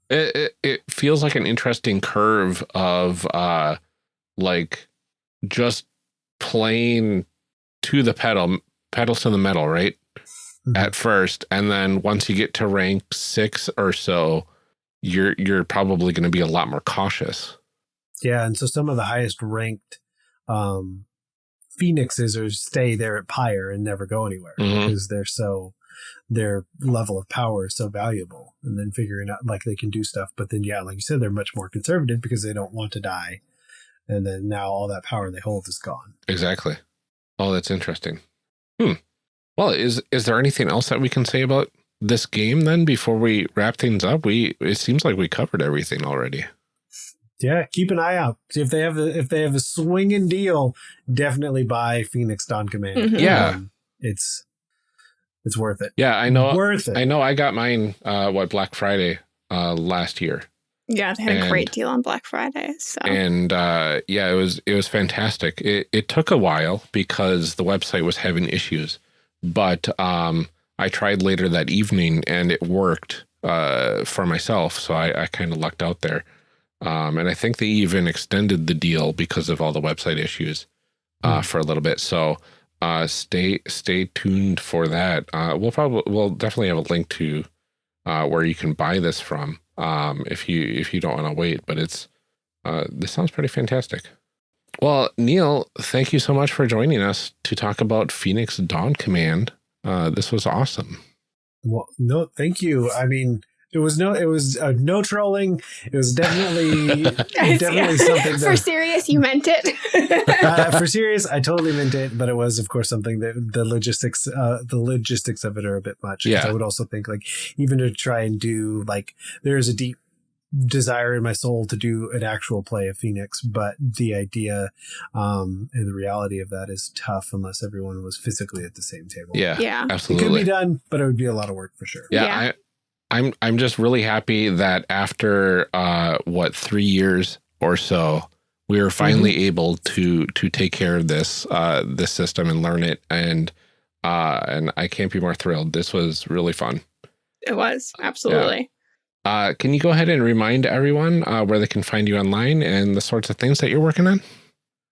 It, it it feels like an interesting curve of uh like just playing to the pedal pedals to the metal, right? Mhm. At first, and then once you get to rank 6 or so, you're you're probably going to be a lot more cautious. Yeah, and so some of the highest ranked um, phoenixes are stay there at Pyre and never go anywhere Mhm. because they're so their level of power is so valuable. And then figuring out like they can do stuff, but then yeah, like you said, they're much more conservative because they don't want to die. And then now all that power they hold is gone. Exactly. Oh, that's interesting. Hmm. Well, is is there anything else that we can say about this game then before we wrap things up? We it seems like we covered everything already. Yeah, keep an eye out. If they have a, if they have a swinging deal, definitely buy Phoenix Dawn Command. Mhm. Yeah. Um, it's it's worth it. Yeah, I know. worth it. I know. I got mine. Uh, what Black Friday uh last year, Yeah, they had a great deal on Black Friday. So and uh, yeah, it was it was fantastic. It it took a while because the website was having issues, but um, I tried later that evening and it worked uh for myself. So I I kind of lucked out there. Um, and I think they even extended the deal because of all the website issues uh, Hmm. for a little bit. So uh, stay stay tuned for that. Uh, we'll probably we'll definitely have a link to uh, where you can buy this from um, if you if you don't want to wait. But it's uh, this sounds pretty fantastic. Well, Neil, thank you so much for joining us to talk about Phoenix Dawn Command. Uh, this was awesome. Well, no, thank you. I mean, it was no, it was uh, no trolling. It was definitely, definitely something. That, for serious, you meant it. uh, for serious, I totally meant it, but it was, of course, something that the logistics, uh, the logistics of it are a bit much. Yeah. I would also think like even to try and do like there is a deep desire in my soul to do an actual play of Phoenix, but the idea um, and the reality of that is tough unless everyone was physically at the same table. Yeah, yeah. It could be done, but it would be a lot of work for sure. yeah, Yeah. I, I'm I'm just really happy that after uh, what three years or so, we were finally able to to take care of this uh, this system and learn it, and uh, and I can't be more thrilled. This was really fun. It was absolutely. Uh, can you go ahead and remind everyone uh, where they can find you online and the sorts of things that you're working on?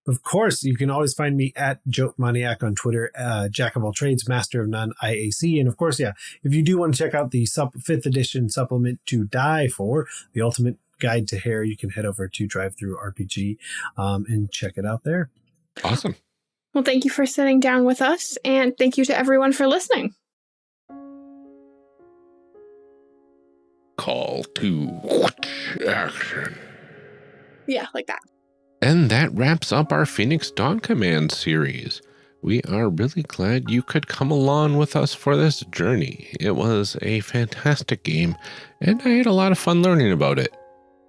Of course, you can always find me at Joke Maniac on Twitter, uh, Jack of all trades, master of none, IAC. And of course, yeah, if you do want to check out the sup- fifth edition supplement to die for, the ultimate guide to hair, you can head over to DriveThruRPG um, and check it out there. Awesome. Well, thank you for sitting down with us, and thank you to everyone for listening. Call to action. Yeah, like that. And that wraps up our Phoenix Dawn Command series. We are really glad you could come along with us for this journey. It was a fantastic game, and I had a lot of fun learning about it.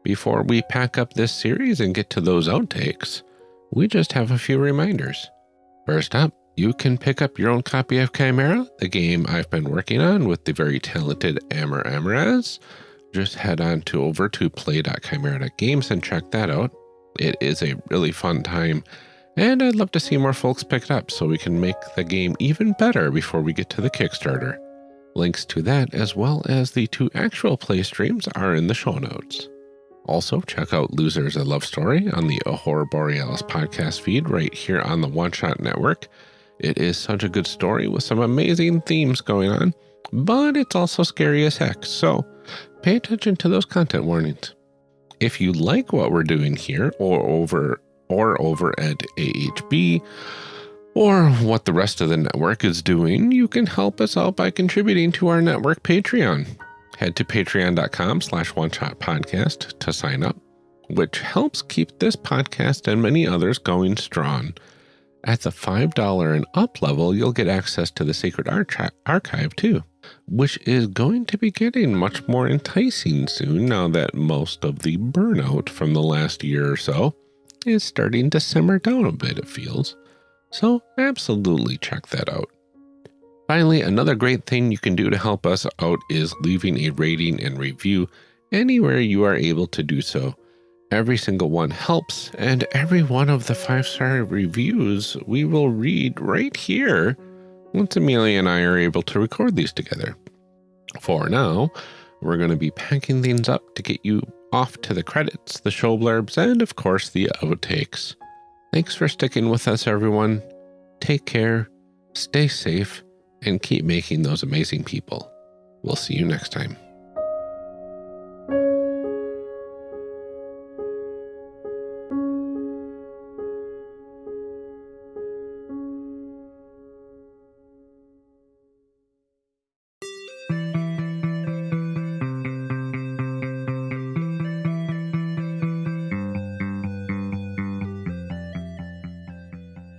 Before we pack up this series and get to those outtakes, we just have a few reminders. First up, you can pick up your own copy of Chimera, the game I've been working on with the very talented Amber Amaraz. Just head on to over to play.chimera.games and check that out. It is a really fun time, and I'd love to see more folks pick it up so we can make the game even better before we get to the Kickstarter. Links to that, as well as the two actual play streams, are in the show notes. Also, check out Losers a Love Story on the Ahura Borealis podcast feed right here on the One Shot Network. It is such a good story with some amazing themes going on, but it's also scary as heck, so pay attention to those content warnings. If you like what we're doing here or over or over at AHB or what the rest of the network is doing, you can help us out by contributing to our network Patreon. Head to patreon.com slash one shot podcast to sign up, which helps keep this podcast and many others going strong. At the $5 and up level, you'll get access to the Sacred Archi- Archive too, which is going to be getting much more enticing soon now that most of the burnout from the last year or so is starting to simmer down a bit, it feels. So, absolutely check that out. Finally, another great thing you can do to help us out is leaving a rating and review anywhere you are able to do so. Every single one helps, and every one of the five star reviews we will read right here once Amelia and I are able to record these together. For now, we're going to be packing things up to get you off to the credits, the show blurbs, and of course the outtakes. Thanks for sticking with us, everyone. Take care, stay safe, and keep making those amazing people. We'll see you next time.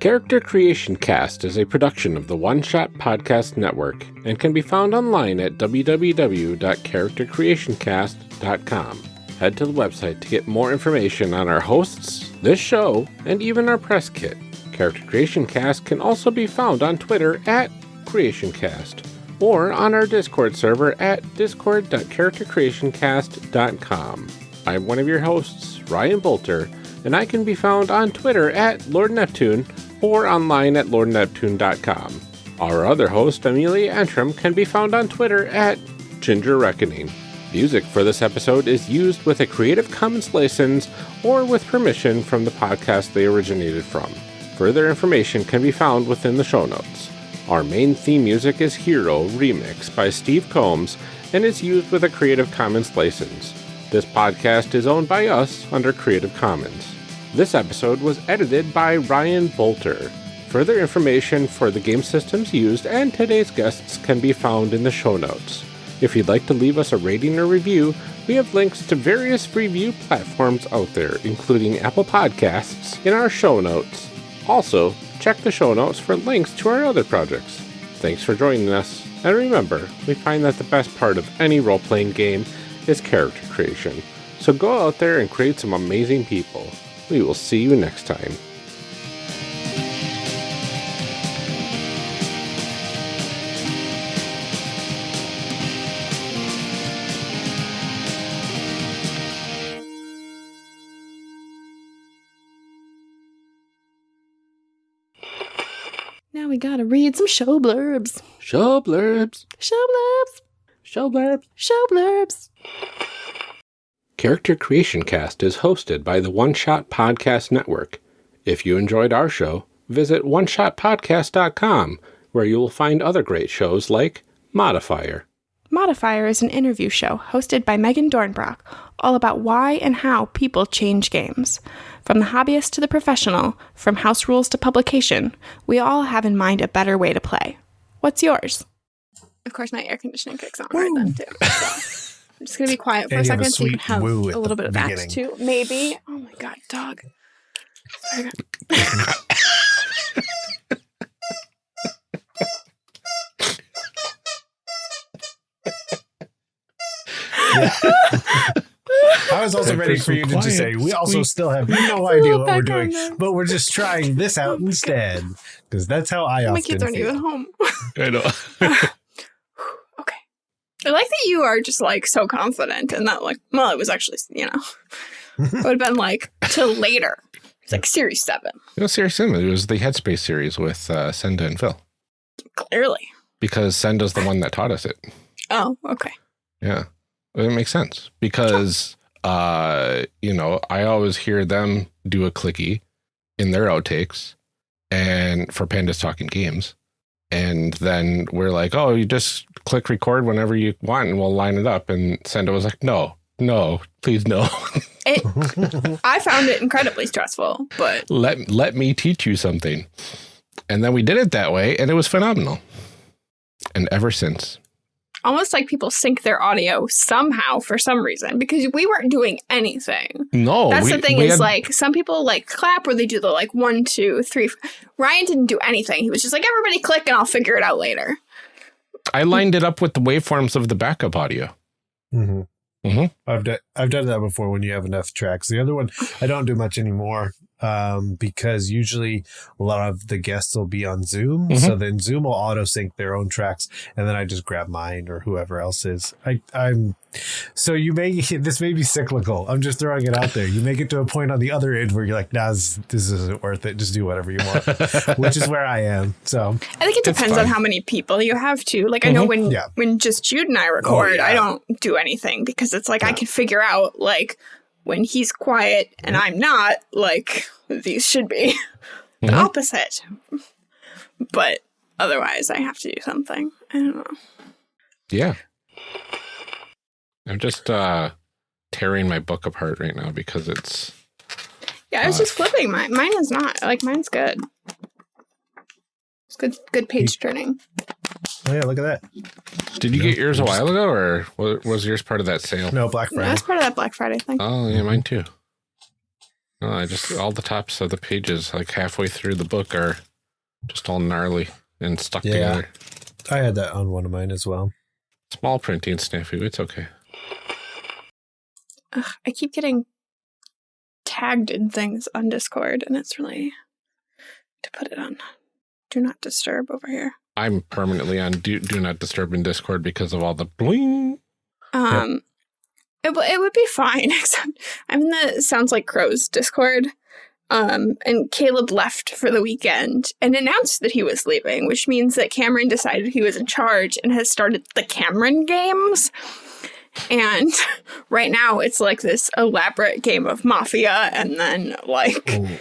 Character Creation Cast is a production of the One Shot Podcast Network and can be found online at www.charactercreationcast.com. Head to the website to get more information on our hosts, this show, and even our press kit. Character Creation Cast can also be found on Twitter at CreationCast or on our Discord server at discord.charactercreationcast.com. I'm one of your hosts, Ryan Boelter, and I can be found on Twitter at Lord Neptune or online at lordneptune.com. Our other host, Amelia Antrim, can be found on Twitter at Ginger Reckoning. Music for this episode is used with a Creative Commons license or with permission from the podcast they originated from. Further information can be found within the show notes. Our main theme music is Hero Remix by Steve Combs and is used with a Creative Commons license. This podcast is owned by us under Creative Commons. This episode was edited by Ryan Boelter. Further information for the game systems used and today's guests can be found in the show notes. If you'd like to leave us a rating or review, we have links to various review platforms out there, including Apple Podcasts, in our show notes. Also, check the show notes for links to our other projects. Thanks for joining us, and remember, we find that the best part of any role playing game is character creation. So go out there and create some amazing people. We will see you next time. Now we gotta read some show blurbs. Show blurbs. Show blurbs. Show blurbs. Show blurbs. Character Creation Cast is hosted by the One Shot Podcast Network. If you enjoyed our show, visit oneshotpodcast.com, where you will find other great shows like Modifier. Modifier is an interview show hosted by Megan Dornbrock, all about why and how people change games. From the hobbyist to the professional, from house rules to publication, we all have in mind a better way to play. What's yours? Of course, my air conditioning kicks on right then, too. So I'm just going to be quiet for And a you a second so you can have a little bit of that, beginning. too. Maybe. Oh my god, dog. I was also ready for for you to just say, we also still have no idea what we're doing, but we're just trying this oh out instead. Because that's how I oh My often kids aren't feel. even home. I know. I like that you are just like so confident and that like well it was actually you know it would have been like till later. It's like series seven, No, seriously, it was the Headspace series with uh, Senda and Phil clearly. because Senda's the one that taught us it. Oh, okay. Yeah, it makes sense because uh, you know I always hear them do a clicky in their outtakes, and for Pandas talking games, and then we're like, oh, you just click record whenever you want, and we'll line it up. And Senda was like, no, no, please no, It I found it incredibly stressful, but let let me teach you something. And then we did it that way, and it was phenomenal. And ever since, almost like people sync their audio somehow for some reason because we weren't doing anything. no, That's we- the thing is had- like some people like clap or they do the like one, two, three. Ryan didn't do anything. He was just like, everybody click and I'll figure it out later. I lined it up with the waveforms of the backup audio. Mhm. Mhm. I've done I've done that before when you have enough tracks. The other one I don't do much anymore um, because usually a lot of the guests will be on Zoom, Mhm. so then Zoom will auto sync their own tracks, and then I just grab mine or whoever else is. I I'm so you may this may be cyclical. I'm just throwing it out there. You may get to a point on the other end where you're like, nah, this, this isn't worth it. Just do whatever you want, which is where I am. So I think it depends on how many people you have to. Like I know Mhm. when Yeah. when just Jude and I record, yeah. I don't do anything because it's like I can figure out like when he's quiet and I'm not, like these should be the Mhm. opposite. But otherwise I have to do something. I don't know. Yeah. I'm just uh tearing my book apart right now because it's Yeah, I was Uh, just flipping mine. Mine is not. Like mine's good. It's good good page turning. Oh yeah, look at that. Did you No, get yours a I'm just- while ago or was yours part of that sale? No Black Friday. No, That's part of that Black Friday thing. Oh, yeah, mine too. No, I just all the tops of the pages like halfway through the book are just all gnarly and stuck Yeah. together. I had that on one of mine as well. Small printing snafu, it's okay. Ugh, I keep getting tagged in things on Discord, and it's really to put it on. Do not disturb over here. I'm permanently on do, do not disturb in Discord because of all the bling. Um, it it would be fine, except I'm in the sounds like crows Discord. Um, and Caleb left for the weekend and announced that he was leaving, which means that Cameron decided he was in charge and has started the Cameron games. And right now it's like this elaborate game of mafia and then like Oh,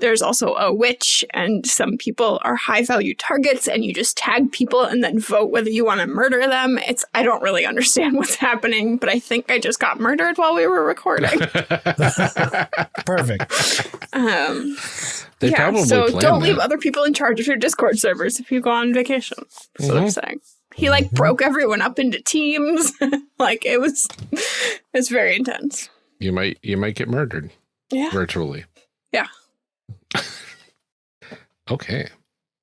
there's also a witch, and some people are high value targets, and you just tag people and then vote whether you want to murder them. It's I don't really understand what's happening, but I think I just got murdered while we were recording. Perfect. um, They yeah, probably so don't leave other people in charge of your Discord servers if you go on vacation. That's what I'm Mhm. saying. He like broke everyone up into teams. like it was, it's very intense. You might you might get murdered Yeah. virtually. Yeah. okay.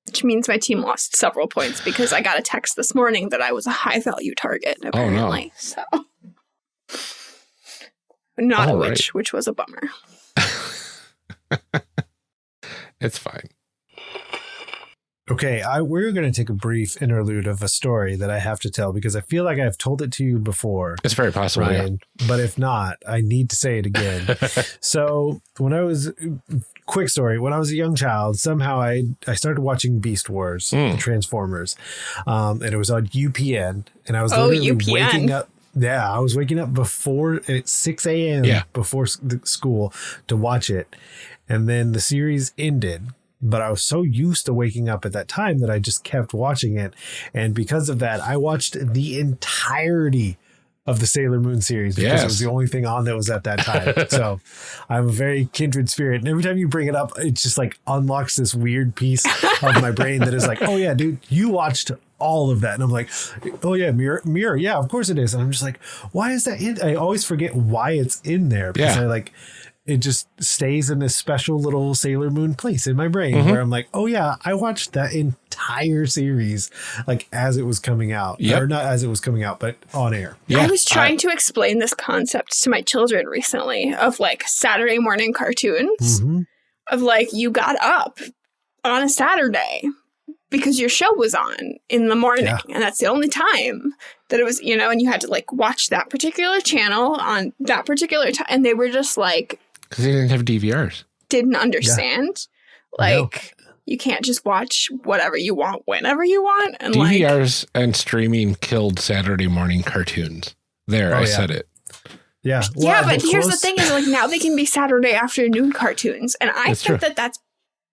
Which means my team lost several points because I got a text this morning that I was a high value target, Oh, no. apparently. So not a All right. witch, which was a bummer. It's fine. Okay, I, we're going to take a brief interlude of a story that I have to tell because I feel like I've told it to you before, It's very possible. yeah. Ryan. But if not, I need to say it again. so when I was quick story, when I was a young child, somehow I I started watching Beast Wars, Mm. the Transformers, um, and it was on UPN, and I was Oh, literally UPN. waking up. Yeah, I was waking up before at six a.m. Yeah. before the school to watch it, and then the series ended. But I was so used to waking up at that time that I just kept watching it, and because of that, I watched the entirety of the Sailor Moon series because Yes. it was the only thing on that was at that time. so I'm a very kindred spirit. And every time you bring it up, it just like unlocks this weird piece of my brain that is like, oh yeah, dude, you watched all of that. And I'm like, oh yeah, mirror, mirror. Yeah, of course it is. And I'm just like, why is that in? I always forget why it's in there because Yeah. I like, it just stays in this special little Sailor Moon place in my brain Mhm. where I'm like, oh yeah, I watched that entire series like as it was coming out, Yep. or not as it was coming out, but on air. Yeah. I was trying to explain this concept to my children recently of like Saturday morning cartoons. Mhm. of like you got up on a Saturday because your show was on in the morning Yeah. and that's the only time that it was you know and you had to like watch that particular channel on that particular time and they were just like Because they didn't have DVRs. didn't understand No. like you can't just watch whatever you want whenever you want and like DVRs and streaming killed Saturday morning cartoons. There, Oh, I yeah. said it. Yeah. yeah but here's the thing is like now they can be saturday afternoon cartoons and i That's think true. that that's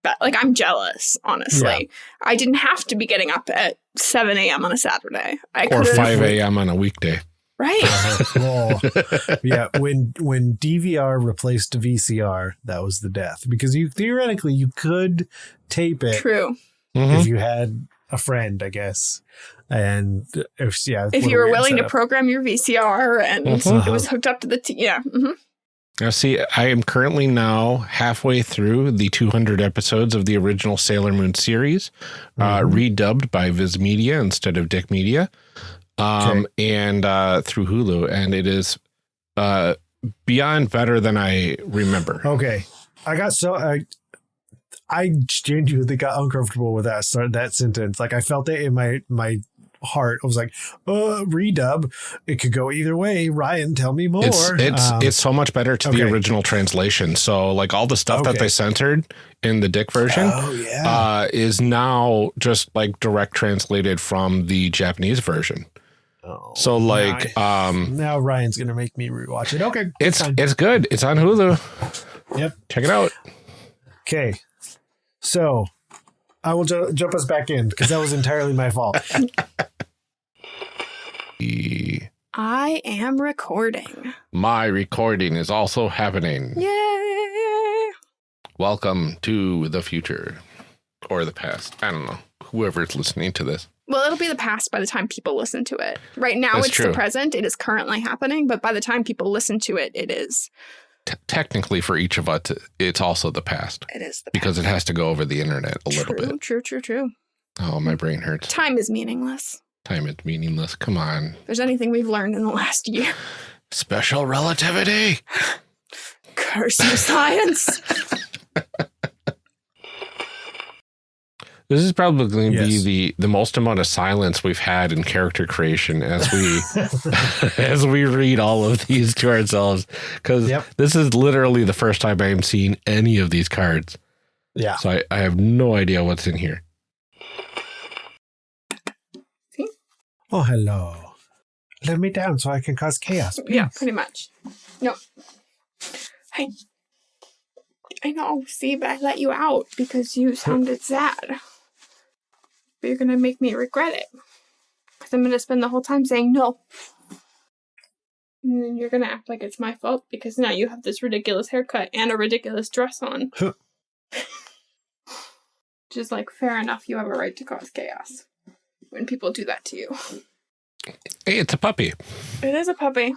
be- like i'm jealous honestly i didn't have to be getting up at 7 a.m on a saturday i Or could 5 a.m. on a weekday. Right Uh-huh. Well, yeah, when when DVR replaced VCR, that was the death because you theoretically you could tape it true Mhm. if you had a friend, I guess. And if yeah, if you were weird willing to program your vcr and Mhm. it was hooked up to the t- yeah mhm. Now, see, I am currently now halfway through the 200 episodes of the original Sailor Moon series, uh, Mhm. redubbed by Viz Media instead of DiC Media, um, and uh, through Hulu, and it is uh, beyond better than I remember. Okay, I got so I. I genuinely got uncomfortable with that start that sentence. Like I felt it in my my heart. I was like, "Uh, redub. It could go either way." Ryan, tell me more. It's it's Um, it's so much better to the original translation. So like all the stuff that they censored in the DiC version Oh yeah. uh, is now just like direct translated from the Japanese version. Oh, So like now, um, now Ryan's gonna make me rewatch it. Okay, it's fine. it's good. It's on Hulu. Yep. Check it out. okay. So I will ju- jump us back in because that was entirely my fault. I am recording My recording is also happening. yay Welcome to the future or the past. I don't know. Whoever's listening to this. Well it'll be the past by the time people listen to it right now That's it's true. the present it is currently happening but by the time people listen to it it is T- technically, for each of us, it's also the past it is the because it has to go over the internet a little true, bit. True, true, true. Oh, my brain hurts. Time is meaningless. Time is meaningless. Come on. If there's anything we've learned in the last year. Special relativity. Curse you, science. This is probably going to be the the most amount of silence we've had in character creation as we as we read all of these to ourselves because Yep. this is literally the first time I am seeing any of these cards. yeah. So I, I have no idea what's in here. Oh hello. Let me down so I can cause chaos. yeah, pretty much. No. Hey. I know. See, but I let you out because you sounded sad. But you're gonna make me regret it. Because I'm gonna spend the whole time saying no. And then you're gonna act like it's my fault because now you have this ridiculous haircut and a ridiculous dress on. Huh. Is like, fair enough, you have a right to cause chaos when people do that to you. Hey, it's a puppy. It is a puppy.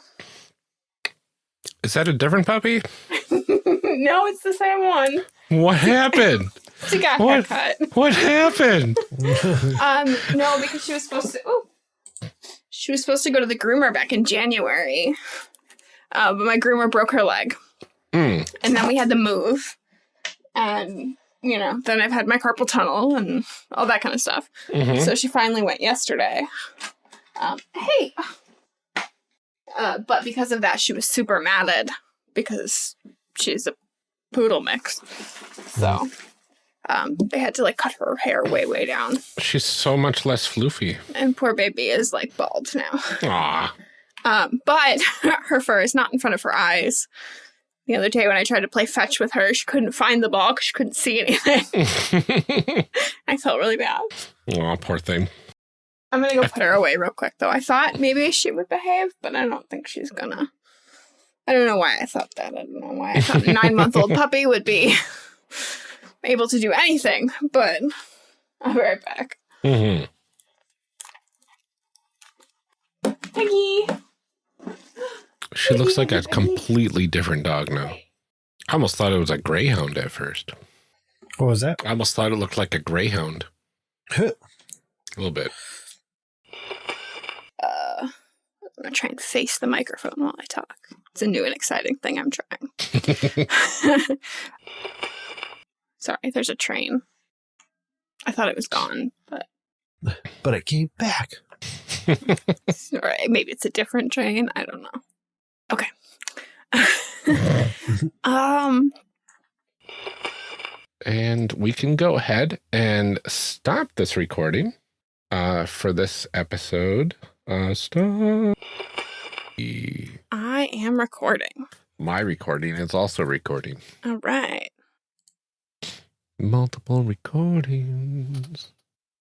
Is that a different puppy? no, it's the same one. What happened? She got What? haircut. what happened? Um, no, because she was supposed to. Oh, she was supposed to go to the groomer back in January, uh, but my groomer broke her leg, Mm. and then we had to move, and you know, then I've had my carpal tunnel and all that kind of stuff. Mhm. So she finally went yesterday. Um, hey, uh, but because of that, she was super matted because she's a poodle mix. So. Um, they had to like cut her hair way, way down. She's so much less floofy. And poor baby is like bald now. Aw. Um, but her fur is not in front of her eyes. The other day when I tried to play fetch with her, she couldn't find the ball because she couldn't see anything. I felt really bad. Aw, poor thing. I'm gonna go put her away real quick though. I thought maybe she would behave, but I don't think she's gonna. I don't know why I thought that. I don't know why I thought a nine month old puppy would be able to do anything, but I'll be right back. hmm Peggy! She looks like a completely different dog now. I almost thought it was a greyhound at first. What was that? I almost thought it looked like a greyhound. a little bit. Uh, I'm gonna try and face the microphone while I talk. It's a new and exciting thing I'm trying. Sorry, there's a train. I thought it was gone, but But it came back. Sorry, maybe it's a different train. I don't know. Okay. um. and we can go ahead and stop this recording uh, for this episode. Uh, stop. I am recording. My recording is also recording. All right. Multiple recordings,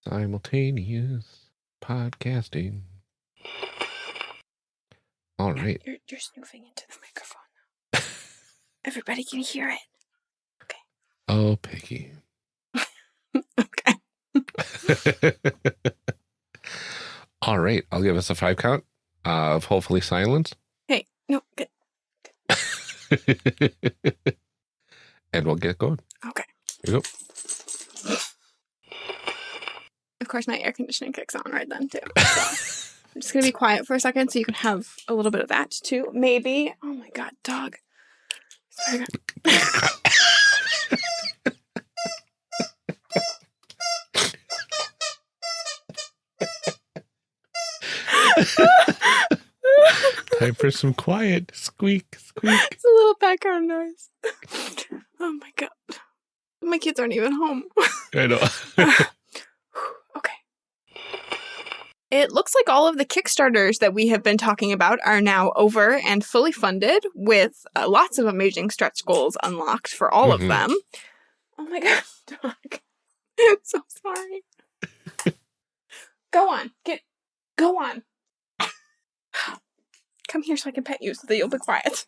simultaneous podcasting. All right. You're, you're snooping into the microphone. Everybody can hear it. Okay. Oh, Piggy. Okay. All right. I'll give us a five count of hopefully silence. Hey, no, good. and we'll get going. Okay. You go. Of course, my air conditioning kicks on right then too. So I'm just gonna be quiet for a second so you can have a little bit of that too. Maybe. Oh my god, dog. Sorry. Time for some quiet. Squeak, squeak. It's a little background noise. Oh my god. My kids aren't even home. I know. okay. It looks like all of the Kickstarters that we have been talking about are now over and fully funded with uh, lots of amazing stretch goals unlocked for all Mhm. of them. Oh my god, dog. I'm so sorry. go on. Get go on. Come here so I can pet you so that you'll be quiet.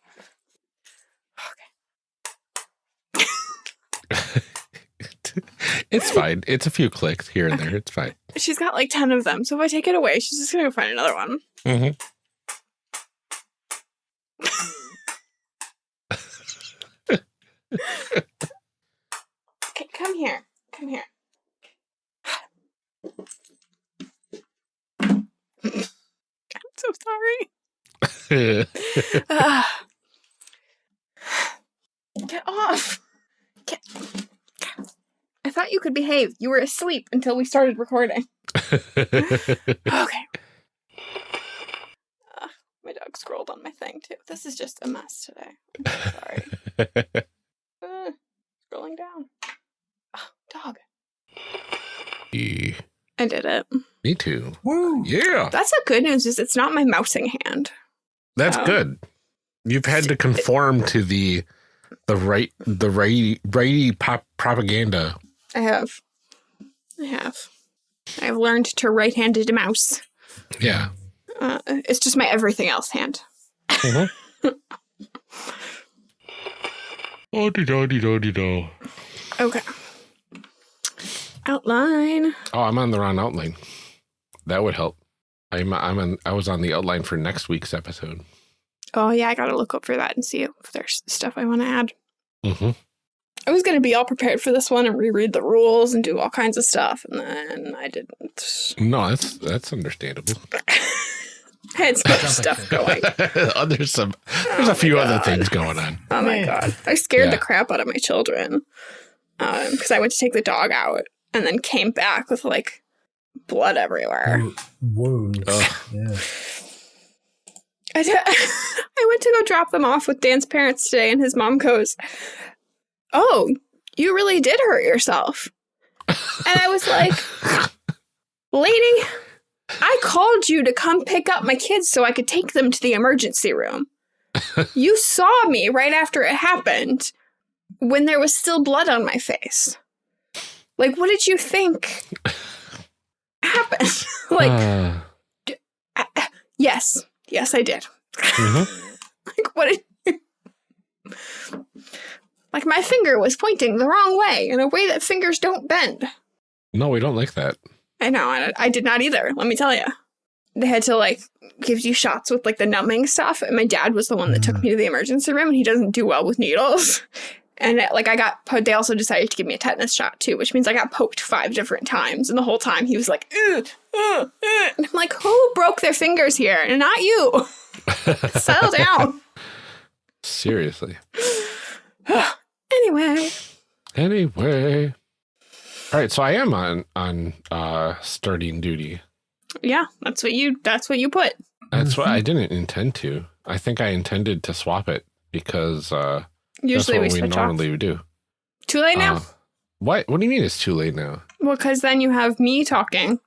it's fine. It's a few clicks here and there. It's fine. She's got like 10 of them, so if I take it away, she's just gonna go find another one. Mhm. Okay, come here. Come here. I'm so sorry. Ah. Get off. Get. I thought you could behave. You were asleep until we started recording. Okay. Ugh, my dog scrolled on my thing too. This is just a mess today. I'm so sorry. Uh, scrolling down. Oh, dog. Me I did it. Me too. Woo! Yeah, That's the good news is it's not my mousing hand. that's Oh. good. You've had to conform to the The right, the righty, righty pop propaganda. I have. I have. I've learned to right-handed mouse. Yeah. Uh, it's just my everything else hand. Oh, do do do do do. Okay. Outline. Oh, I'm on the wrong outline. That would help. I'm I'm on. I was on the outline for next week's episode. Oh yeah, I gotta look up for that and see if there's stuff I want to add. Mm-hmm. I was gonna be all prepared for this one and reread the rules and do all kinds of stuff, and then I didn't. No, that's that's understandable. I had so much Sounds like stuff going. Oh, there's some. There's a few other things going on. Oh my god. I scared Yeah. the crap out of my children. Um, because I went to take the dog out and then came back with like blood everywhere. Wounds. Ugh. Yeah. I, did, I went to go drop them off with Dan's parents today, and his mom goes, Oh, you really did hurt yourself. And I was like, Lady, I called you to come pick up my kids so I could take them to the emergency room. you saw me right after it happened when there was still blood on my face. Like, what did you think happened? like, Uh, yes, yes, I did. mhm. like, what did Like, my finger was pointing the wrong way in a way that fingers don't bend. No, we don't like that. I know, I, I did not either, let me tell you. They had to, like, give you shots with, like, the numbing stuff. And my dad was the one that took Mm. me to the emergency room, and he doesn't do well with needles. And, uh, like, I got, they also decided to give me a tetanus shot, too, which means I got poked five different times. And the whole time he was like, "Ugh, ugh, ugh." And I'm like, who broke their fingers here? And not you. Settle down. Seriously. Anyway. Anyway. All right, so I am on on uh starting duty. Yeah, that's what you that's what you put. That's what I didn't intend to. I think I intended to swap it because uh Usually we that's what we off. normally would do. Too late now? Uh, what what do you mean it's too late now? well, because then you have me talking,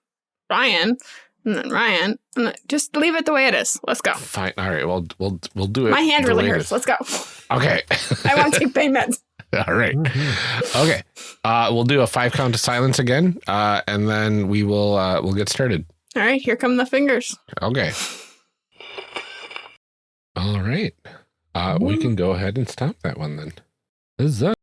Ryan, and then Ryan. And then just leave it the way it is. Let's go. Fine. All right. Well, we'll we'll do it. My hand really hurts. Let's go. Okay. I want to take pain meds. All right. Mhm. Okay. Uh, we'll do a five count of silence again, uh, and then we will uh, we'll get started. All right, here come the fingers. Okay. All right. Uh, we can go ahead and stop that one then. Huzzah.